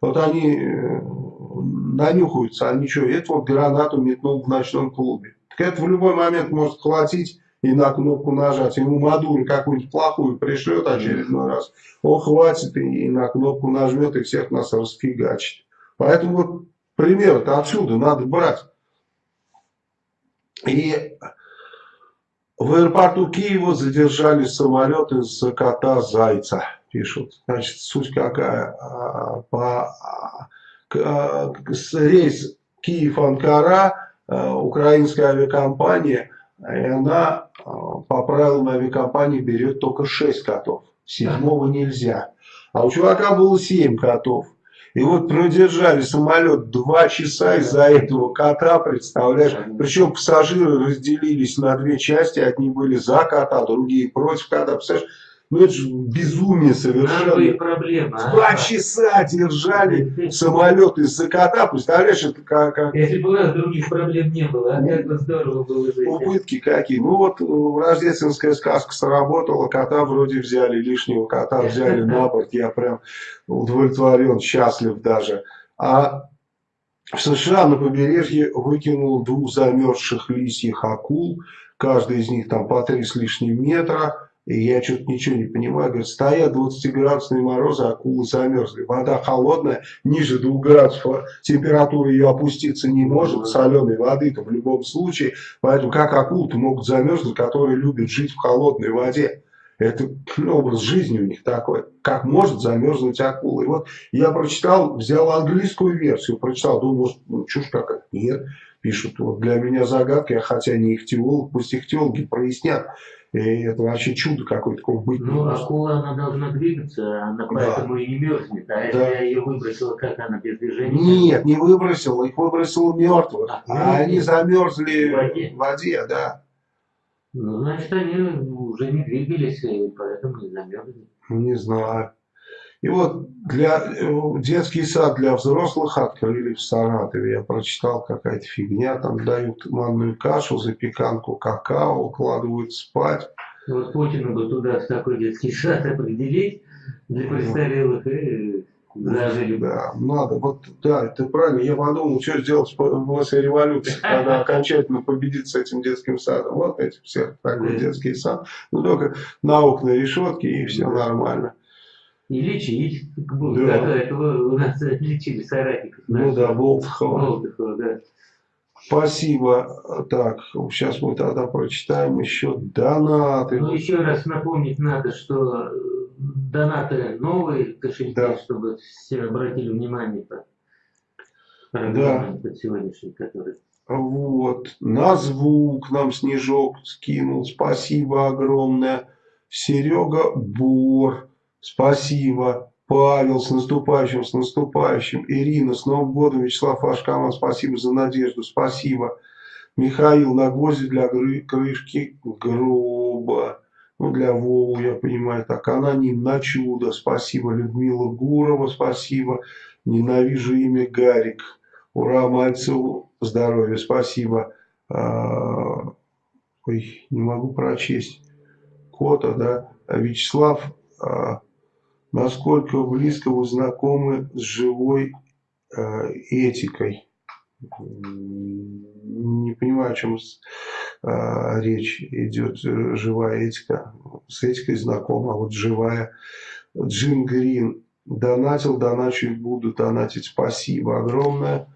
Вот они э, нанюхаются, они что, это вот гранату метнул в ночном клубе. Так это в любой момент может хватить и на кнопку нажать. Ему Мадуро какую-нибудь плохую пришлет очередной раз. Он хватит и на кнопку нажмет и всех нас расфигачит. Поэтому вот пример-то отсюда надо брать. И в аэропорту Киева задержали самолет из кота Зайца, пишут. Значит, суть какая? А, по, а, а, рейс Киев-Анкара, украинская авиакомпания, и она по правилам авиакомпании берет только 6 котов. Седьмого нельзя. А у чувака было 7 котов. И вот продержали самолет два часа из-за этого кота, представляешь? Причем пассажиры разделились на две части. Одни были за кота, другие против кота. Представляешь? Ну это же безумие совершенно. проблема. А? Два часа держали самолет из-за кота. Представляешь, это как... как... Если бы у нас других проблем не было, а как бы здорово было жить. Убытки какие. Ну вот э, рождественская сказка сработала, кота вроде взяли, лишнего кота взяли на борт. Я прям удовлетворен, счастлив даже. А в США на побережье выкинул двух замерзших лисьих акул. Каждый из них там по три с лишним метра и я что-то ничего не понимаю. Говорит, стоят 20-градусные морозы, акулы замерзли. Вода холодная, ниже 2 градусов, температура ее опуститься не может, соленой воды-то в любом случае. Поэтому как акулы-то могут замерзнуть, которые любят жить в холодной воде? Это ну, образ жизни у них такой. Как может замерзнуть акула? И вот я прочитал, взял английскую версию, прочитал, думал, может, ну, чушь какая-то. Нет, пишут, вот для меня загадка, я хотя не ихтиолог, пусть ихтиологи прояснят. И это вообще чудо какое-то такое быть. Ну, акула, она должна двигаться, она поэтому да. и не мерзнет. А если да. я ее выбросила, как она без движения? Нет, не выбросила, их выбросила мертвых. А, а они замерзли в воде. в воде, да. Ну, значит, они уже не двигались, и поэтому не замерзли. Не знаю. И вот для, э, детский сад для взрослых открыли в Саратове. Я прочитал, какая-то фигня. Там дают манную кашу, запеканку, какао, укладывают спать. Вот Путину бы туда в такой детский сад определить для престарелых и зажили Да, надо. Вот, да, это правильно. Я подумал, что сделать после революции, когда окончательно победить с этим детским садом. Вот эти все, такой детский сад. Ну, только на окна решетки и все нормально и лечить. Да. Как этого у нас лечили соратников. Ну да, Болтхова. Болтхова, да. Спасибо. Так, сейчас мы тогда прочитаем еще донаты. Ну, еще раз напомнить надо, что э, донаты новые кошельки, да. чтобы все обратили внимание по да. под сегодняшний, который. Вот. На звук нам Снежок скинул. Спасибо огромное. Серега Бор. Спасибо. Павел, с наступающим, с наступающим. Ирина, с Новым годом. Вячеслав Ашкаман, спасибо за надежду. Спасибо. Михаил, на гвозди для крышки гроба. Ну, для Вову, я понимаю, так. Аноним, на чудо. Спасибо. Людмила Гурова, спасибо. Ненавижу имя Гарик. Ура, Мальцеву, здоровья, спасибо. А, ой, не могу прочесть. Кота, да. Вячеслав а, насколько близко вы знакомы с живой э, этикой. Не понимаю, о чем э, речь идет, живая этика. С этикой знакома, а вот живая. Джим Грин донатил, доначу и буду донатить. Спасибо огромное.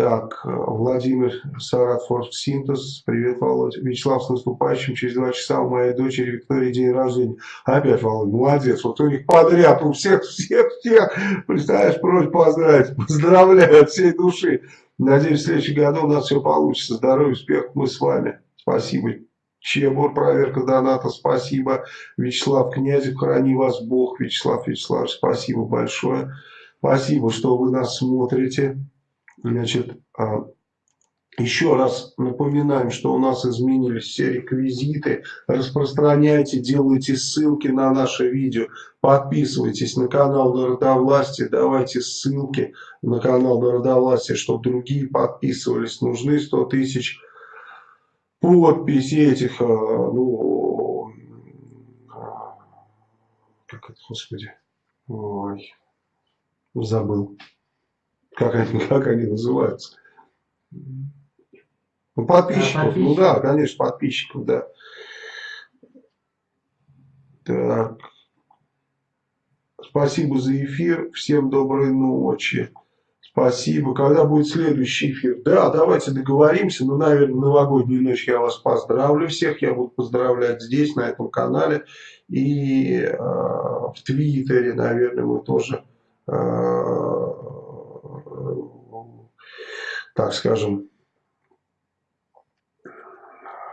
Так, Владимир Саратфорд Синтез. Привет, Володь. Вячеслав, с наступающим. Через два часа у моей дочери Виктории день рождения. Опять, Володь, молодец. Вот у них подряд, у всех, всех, всех. Представляешь, просьба поздравить. Поздравляю от всей души. Надеюсь, в следующем году у нас все получится. Здоровья, успехов. Мы с вами. Спасибо. Чебур, проверка доната, спасибо. Вячеслав Князев, храни вас Бог. Вячеслав Вячеслав, спасибо большое. Спасибо, что вы нас смотрите. Значит, а, еще раз напоминаем, что у нас изменились все реквизиты. Распространяйте, делайте ссылки на наше видео. Подписывайтесь на канал Народовластия. Давайте ссылки на канал Народовластия, чтобы другие подписывались. Нужны 100 тысяч подписей этих, а, ну, как это, господи, ой, забыл. Как они, как они называются? Ну, подписчиков, ну да, конечно, подписчиков, да. Так. Спасибо за эфир. Всем доброй ночи. Спасибо. Когда будет следующий эфир? Да, давайте договоримся. Ну, наверное, новогоднюю ночь я вас поздравлю всех. Я буду поздравлять здесь, на этом канале. И э, в Твиттере, наверное, мы тоже, э, так скажем,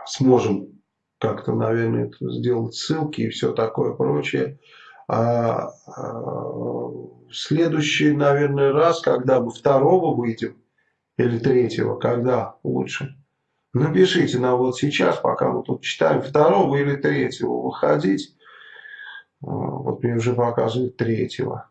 сможем как-то, наверное, сделать ссылки и все такое прочее. А, а, следующий, наверное, раз, когда мы второго выйдем, или третьего, когда лучше, напишите нам вот сейчас, пока мы тут читаем, второго или третьего выходить. А, вот мне уже показывают третьего,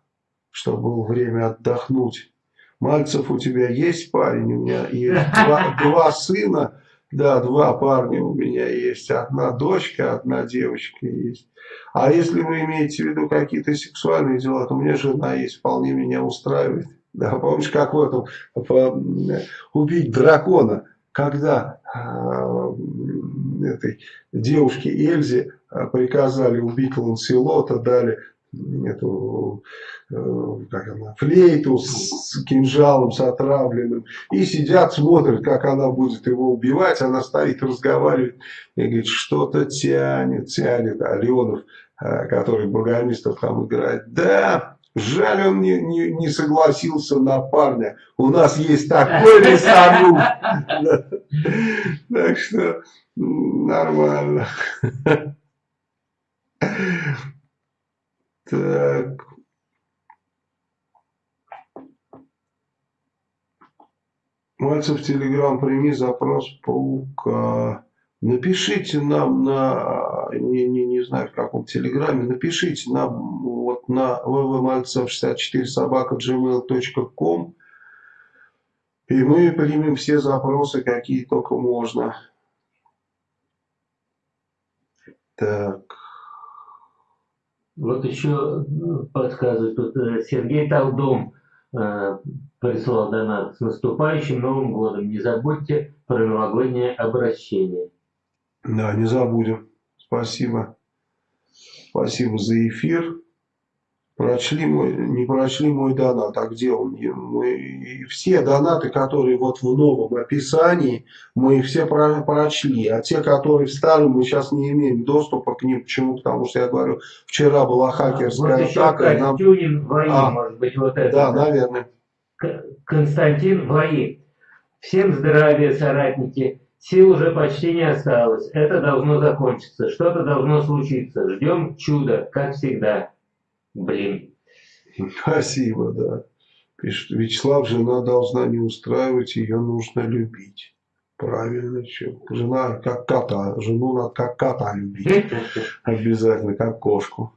чтобы было время отдохнуть. Мальцев, у тебя есть парень? У меня есть два, два сына да, два парня у меня есть. Одна дочка, одна девочка есть. А если вы имеете в виду какие-то сексуальные дела, то у меня жена есть, вполне меня устраивает. Да, помнишь, как в этом по, убить дракона, когда э, этой девушке Эльзе а, приказали убить Ланселота, дали эту э, как она, флейту с кинжалом, с отравленным. И сидят, смотрят, как она будет его убивать. Она стоит, разговаривает и говорит, что-то тянет, тянет. А Леонов, э, который Богомистов там играет, да, жаль, он не, не, не согласился на парня. У нас есть такой лесоруб. Так что нормально. Так. Мальцев Телеграм, прими запрос паука. Напишите нам на, не, не, не знаю в каком телеграме, напишите нам вот на www.malцев64 собака gmail.com и мы примем все запросы, какие только можно. Так. Вот еще ну, подсказывает, тут э, Сергей Талдом э, прислал донат с наступающим Новым годом. Не забудьте про новогоднее обращение. Да, не забудем. Спасибо. Спасибо за эфир. Прочли мой, не прочли мой донат, а где он? Мы, все донаты, которые вот в новом описании, мы все про, прочли. А те, которые в старом, мы сейчас не имеем доступа к ним. Почему? Потому что я говорю, вчера была хакерская а, вот атака. Еще нам... ВАИ, а, может быть, вот это. Да, да. наверное. Константин ВАИ. Всем здравия, соратники. Сил уже почти не осталось. Это должно закончиться. Что-то должно случиться. Ждем чуда, как всегда. Блин. Спасибо, да. Пишет, Вячеслав, жена должна не устраивать, ее нужно любить. Правильно, что? Жена как кота, жену надо как кота любить. Обязательно, как кошку.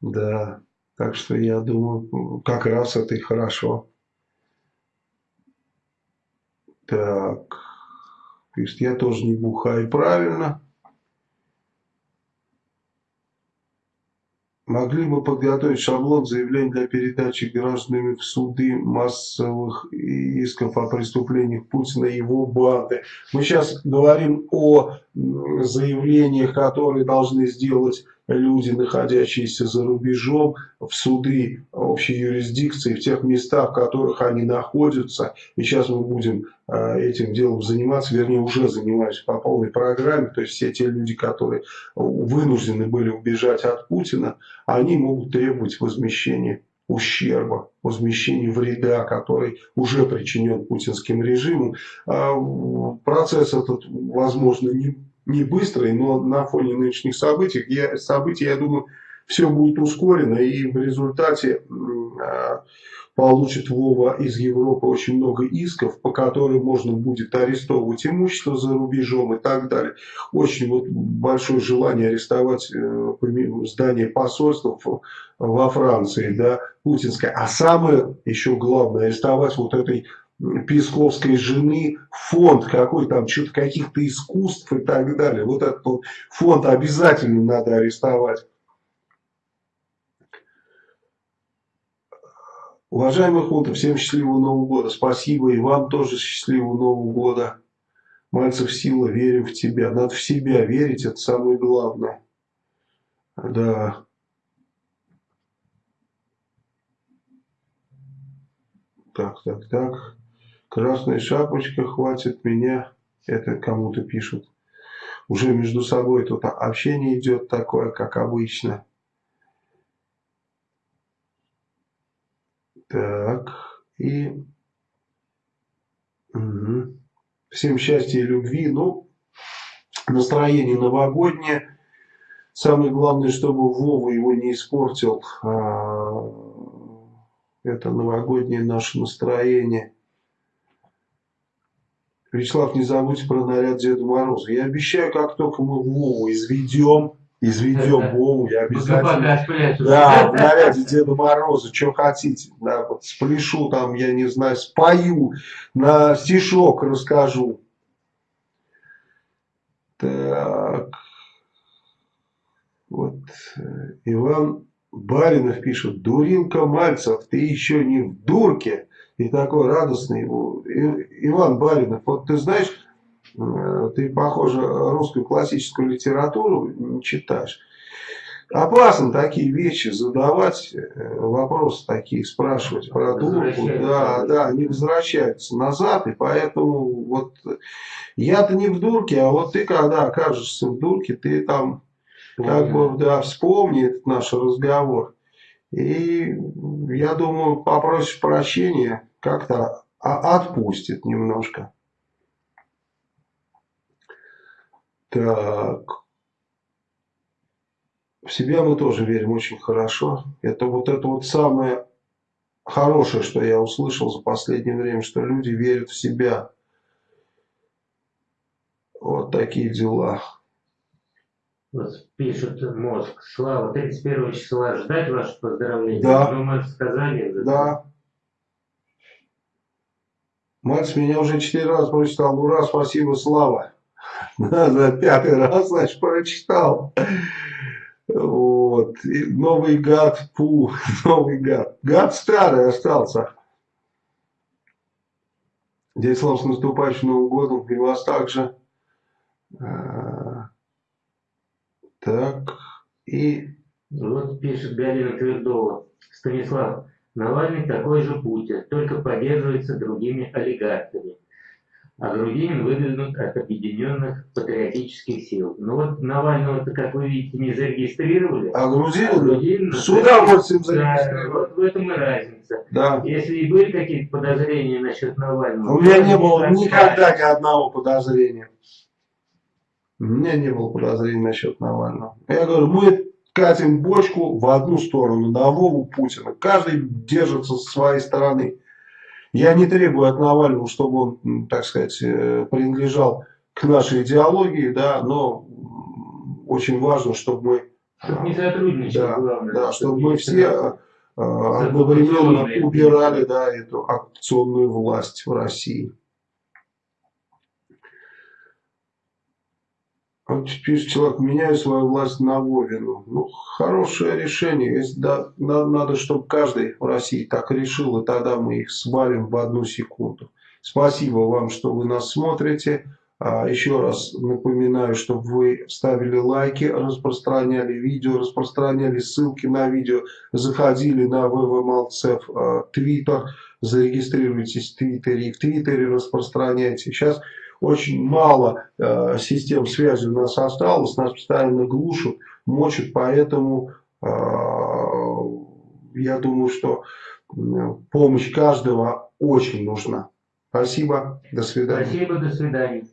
Да, так что я думаю, как раз это и хорошо. Так, пишет, я тоже не бухаю. Правильно. Могли бы подготовить шаблон заявлений для передачи гражданами в суды массовых исков о преступлениях Путина и его банды. Мы сейчас говорим о заявлениях, которые должны сделать люди, находящиеся за рубежом, в суды общей юрисдикции, в тех местах, в которых они находятся. И сейчас мы будем а, этим делом заниматься, вернее уже занимаюсь по полной программе. То есть все те люди, которые вынуждены были убежать от Путина, они могут требовать возмещения ущерба, возмещения вреда, который уже причинен путинским режимом. А, процесс этот, возможно, не не быстрый, но на фоне нынешних событий, я, событий, я думаю, все будет ускорено, и в результате э, получит Вова из Европы очень много исков, по которым можно будет арестовывать имущество за рубежом и так далее. Очень вот большое желание арестовать э, здание посольства во Франции, да, путинское. А самое еще главное, арестовать вот этой Песковской жены фонд какой там, что-то каких-то искусств и так далее. Вот этот вот фонд обязательно надо арестовать. Уважаемый Хунтов, всем счастливого Нового года. Спасибо и вам тоже счастливого Нового года. Мальцев сила, верим в тебя. Надо в себя верить, это самое главное. Да. Так, так, так. Красная шапочка, хватит меня. Это кому-то пишут. Уже между собой тут общение идет такое, как обычно. Так, и... Угу. Всем счастья и любви. Ну, настроение новогоднее. Самое главное, чтобы Вова его не испортил. А, это новогоднее наше настроение. Вячеслав, не забудьте про наряд Деда Мороза. Я обещаю, как только мы Вову изведем, изведем Вову, я обязательно... Да, в наряде Деда Мороза, что хотите. Да, спляшу там, я не знаю, спою, на стишок расскажу. Так. Вот. Э, Иван Баринов пишет, Дурилка Мальцев, ты еще не в дурке. И такой радостный. Иван Баринов, вот ты знаешь, э, ты, похоже, русскую классическую литературу не читаешь. Опасно такие вещи задавать, э, вопросы такие спрашивать про дурку. Да, да, они возвращаются назад, и поэтому вот я-то не в дурке, а вот ты когда окажешься в дурке, ты там как бы да, вспомни этот наш разговор. И я думаю, попросишь прощения, как-то отпустит немножко. Так. В себя мы тоже верим очень хорошо. Это вот это вот самое хорошее, что я услышал за последнее время, что люди верят в себя. Вот такие дела. Вот пишут мозг. Слава, 31 числа ждать ваше поздравление? Да. Ну, же сказали. Да. Мать меня уже четыре раза прочитал. Ура, спасибо, Слава. За пятый раз, значит, прочитал. Вот. И новый гад, пу, новый гад. Гад старый остался. Дядя Слава, с наступающим Новым годом. И вас также. Так, и... Вот пишет Галина Твердова. Станислав, Навальный такой же Путин, только поддерживается другими олигархами. А Грудинин выдвинут от объединенных патриотических сил. Ну вот Навального-то, как вы видите, не зарегистрировали. А Грудинин, а Грудинин с удовольствием зарегистрировали. Да, вот в этом и разница. Да. Если и были какие-то подозрения насчет Навального... У меня не было никогда ни одного подозрения. У меня не было подозрений насчет Навального. Я говорю, мы катим бочку в одну сторону, на Вову Путина. Каждый держится со своей стороны. Я не требую от Навального, чтобы он, так сказать, э, принадлежал к нашей идеологии, да, но очень важно, чтобы мы... Чтобы не сотрудничали, да, главное. Да, чтобы мы все э, одновременно убирали да, эту акционную власть в России. Вот пишет человек, меняю свою власть на Вовину. Ну, хорошее решение. Если, да, надо, чтобы каждый в России так решил, и тогда мы их свалим в одну секунду. Спасибо вам, что вы нас смотрите. А, еще раз напоминаю, чтобы вы ставили лайки, распространяли видео, распространяли ссылки на видео, заходили на ВВМалцев Твиттер, зарегистрируйтесь в Твиттере и в Твиттере распространяйте. Сейчас очень мало э, систем связи у нас осталось, нас постоянно глушат, мочат, поэтому э, я думаю, что помощь каждого очень нужна. Спасибо, до свидания. Спасибо, до свидания.